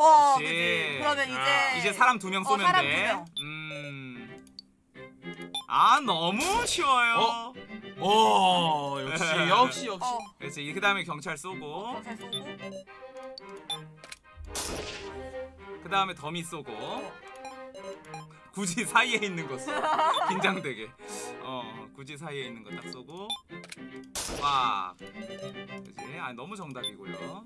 어, 그치. 그치. 그러면 아, 이제 이제 사람 두명 어, 쏘면 사람 돼. 두 명. 음. 아 너무 쉬워요. 어? 오 역시 역시 역시. 어, 그렇지. 그 다음에 경찰 쏘고, 경찰 쏘고. 그 다음에 더미 쏘고. 굳이 사이에 있는 거 쏘. 긴장되게. 어, 굳이 사이에 있는 거 딱 쏘고. 와. 그지? 아 너무 정답이고요.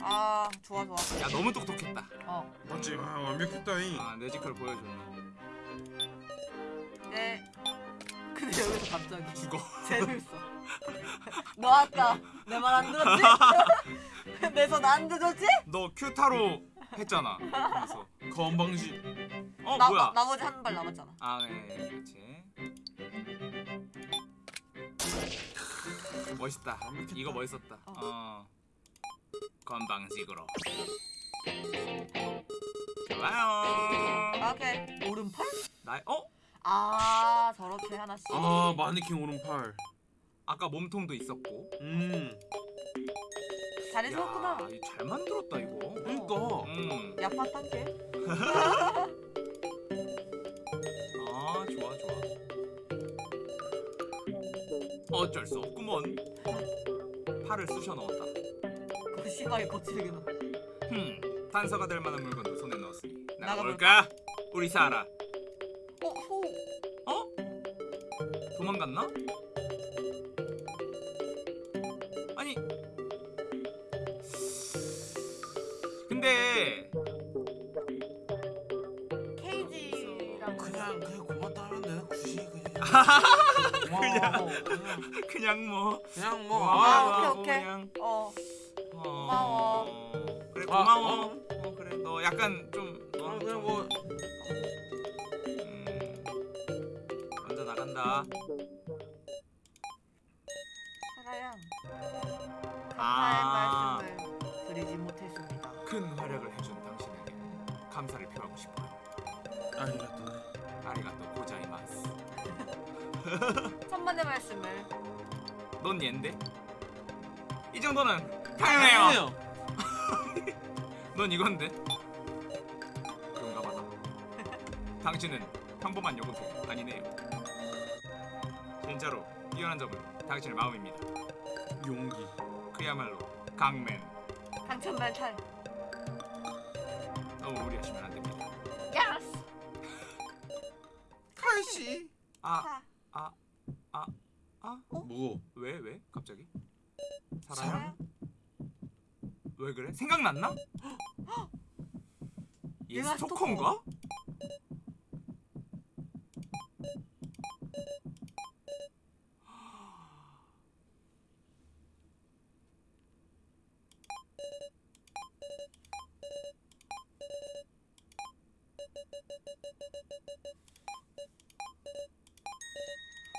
아, 좋아 좋아. 야 너무 똑똑했다. 어. 맞지. 아, 완벽했다잉. 아 내지컬 보여줬네. 네. 근데 여기서 갑자기 죽어. 재밌어. 너 아까 내 말 안 들었지? 내 손 안 들었지? 너 큐타로 했잖아. 그래서 건방지. 어 나, 뭐야? 나, 나머지 한 발 남았잖아. 아, 네, 네, 그렇지. 멋있다. 이거 멋있었다. 어. 어. 건방식으로. 좋아요. 오케이. 오른팔? 나, 어? 아 저렇게 하나씩. 아 마네킹 오른팔. 아까 몸통도 있었고. 음. 잘해주었구나. 야, 이거 잘 만들었다 이거. 그러니까. 음. 야파 단계. 아, 좋아, 좋아. 어쩔 수 없구먼. 팔을 쑤셔 넣었다. 그 심하게 거칠게 넣어. 흠, 단서가 될 만한 물건도 손에 넣었으니 나가볼까? 나가볼까? 우리 사라. 도망갔나? 아니 근데 케이지랑 그냥 그냥 고맙다 하면 돼. 굳이 그냥. 그냥. 고마워. 그냥 그냥 뭐 그냥 뭐. 고마워 아, 오케이, 오케이. 그냥 어. 어, 고마워. 그래 아, 고마워 어? 어, 그래 너 약간 좀 아, 좀, 뭐 넌 옌데? 이 정도는 당연해요. 넌 이건데? 그런가 보다. 당신은 평범한 요금소 아니네요. 진짜로 뛰어난 점은 당신의 마음입니다. 용기. 그야말로 강맨. 탈. 너무 무리하시면 안 됩니다. 야스. 칼씨. 아, 타. 아, 아, 뭐? 왜, 왜? 갑자기? 살아요? 사라양. 왜 그래? 생각났나? 얘 얘가 스토커인가?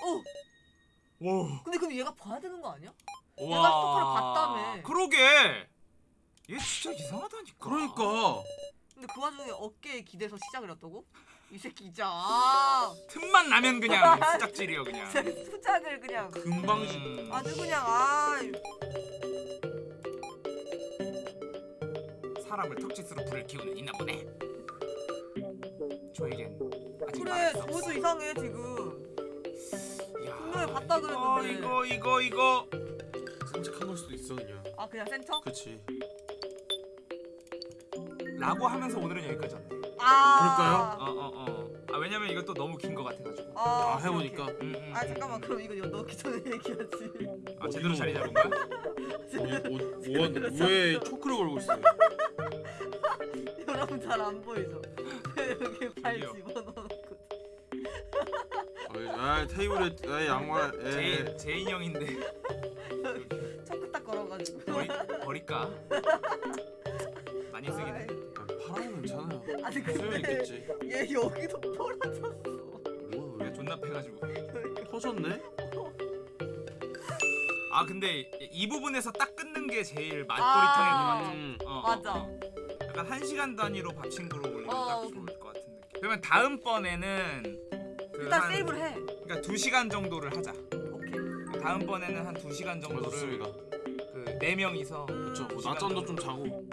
오. 와. 근데 그럼 얘가 봐야 되는 거 아니야? 와. 내가 스토커를 와중에 어깨에 기대서 시작을 했다고? 이 새끼 진짜. 아. 틈만 나면 그냥 수작질이요 그냥. 수작을 그냥. 금방지. 음. 아주 그냥 아. 사람을 턱짓으로 불을 키우는 있나 보네. 저에겐 그래. 저것도 이상해 지금. 야, 분명히 봤다 그랬는데. 이거 이거 이거 산책한 걸 수도 있어 그냥. 아 그냥 센터? 그렇지. 라고 하면서 오늘은 여기까지 왔네. 아. 어어 어. 아 왜냐면 이것도 너무 긴 거 같아가지고. 아, 아 해보니까. 오케이. 음, 음, 아 음, 잠깐만 음. 그럼 이거 넣기 전에 얘기하지. 아 제대로. 자리 잡은 거야? 오오왜 초크를 걸고 있어요? 여러분 잘 안 보이죠? 여기 발 저기요. 집어넣고. 아 테이블에 아 양말. 에. 제 제인 형인데 초크 딱 걸어가지고. 버리 버릴까? 많이 쓰긴 해. 아니 근데 있겠지. 얘 여기도 부러졌어. 뭐야 존나 패가지고. 터졌네? 아 근데 이- 이 부분에서 딱 끊는 게 제일 아. 맛돌이탕일 것 같아. 음. 어, 맞아. 어, 어. 약간 한 시간 단위로 밥친구로 올리면 어, 딱. 좋을 것 같은 느낌. 그러면 다음 번에는 그 일단 한- 세이브를 해. 그러니까 두 시간 정도를 하자. 오케이. 다음 번에는 한두 시간 어, 정도를 좋습니다. 그네 명이서 그렇죠. 뭐 시간 낮잠도 좀 자고.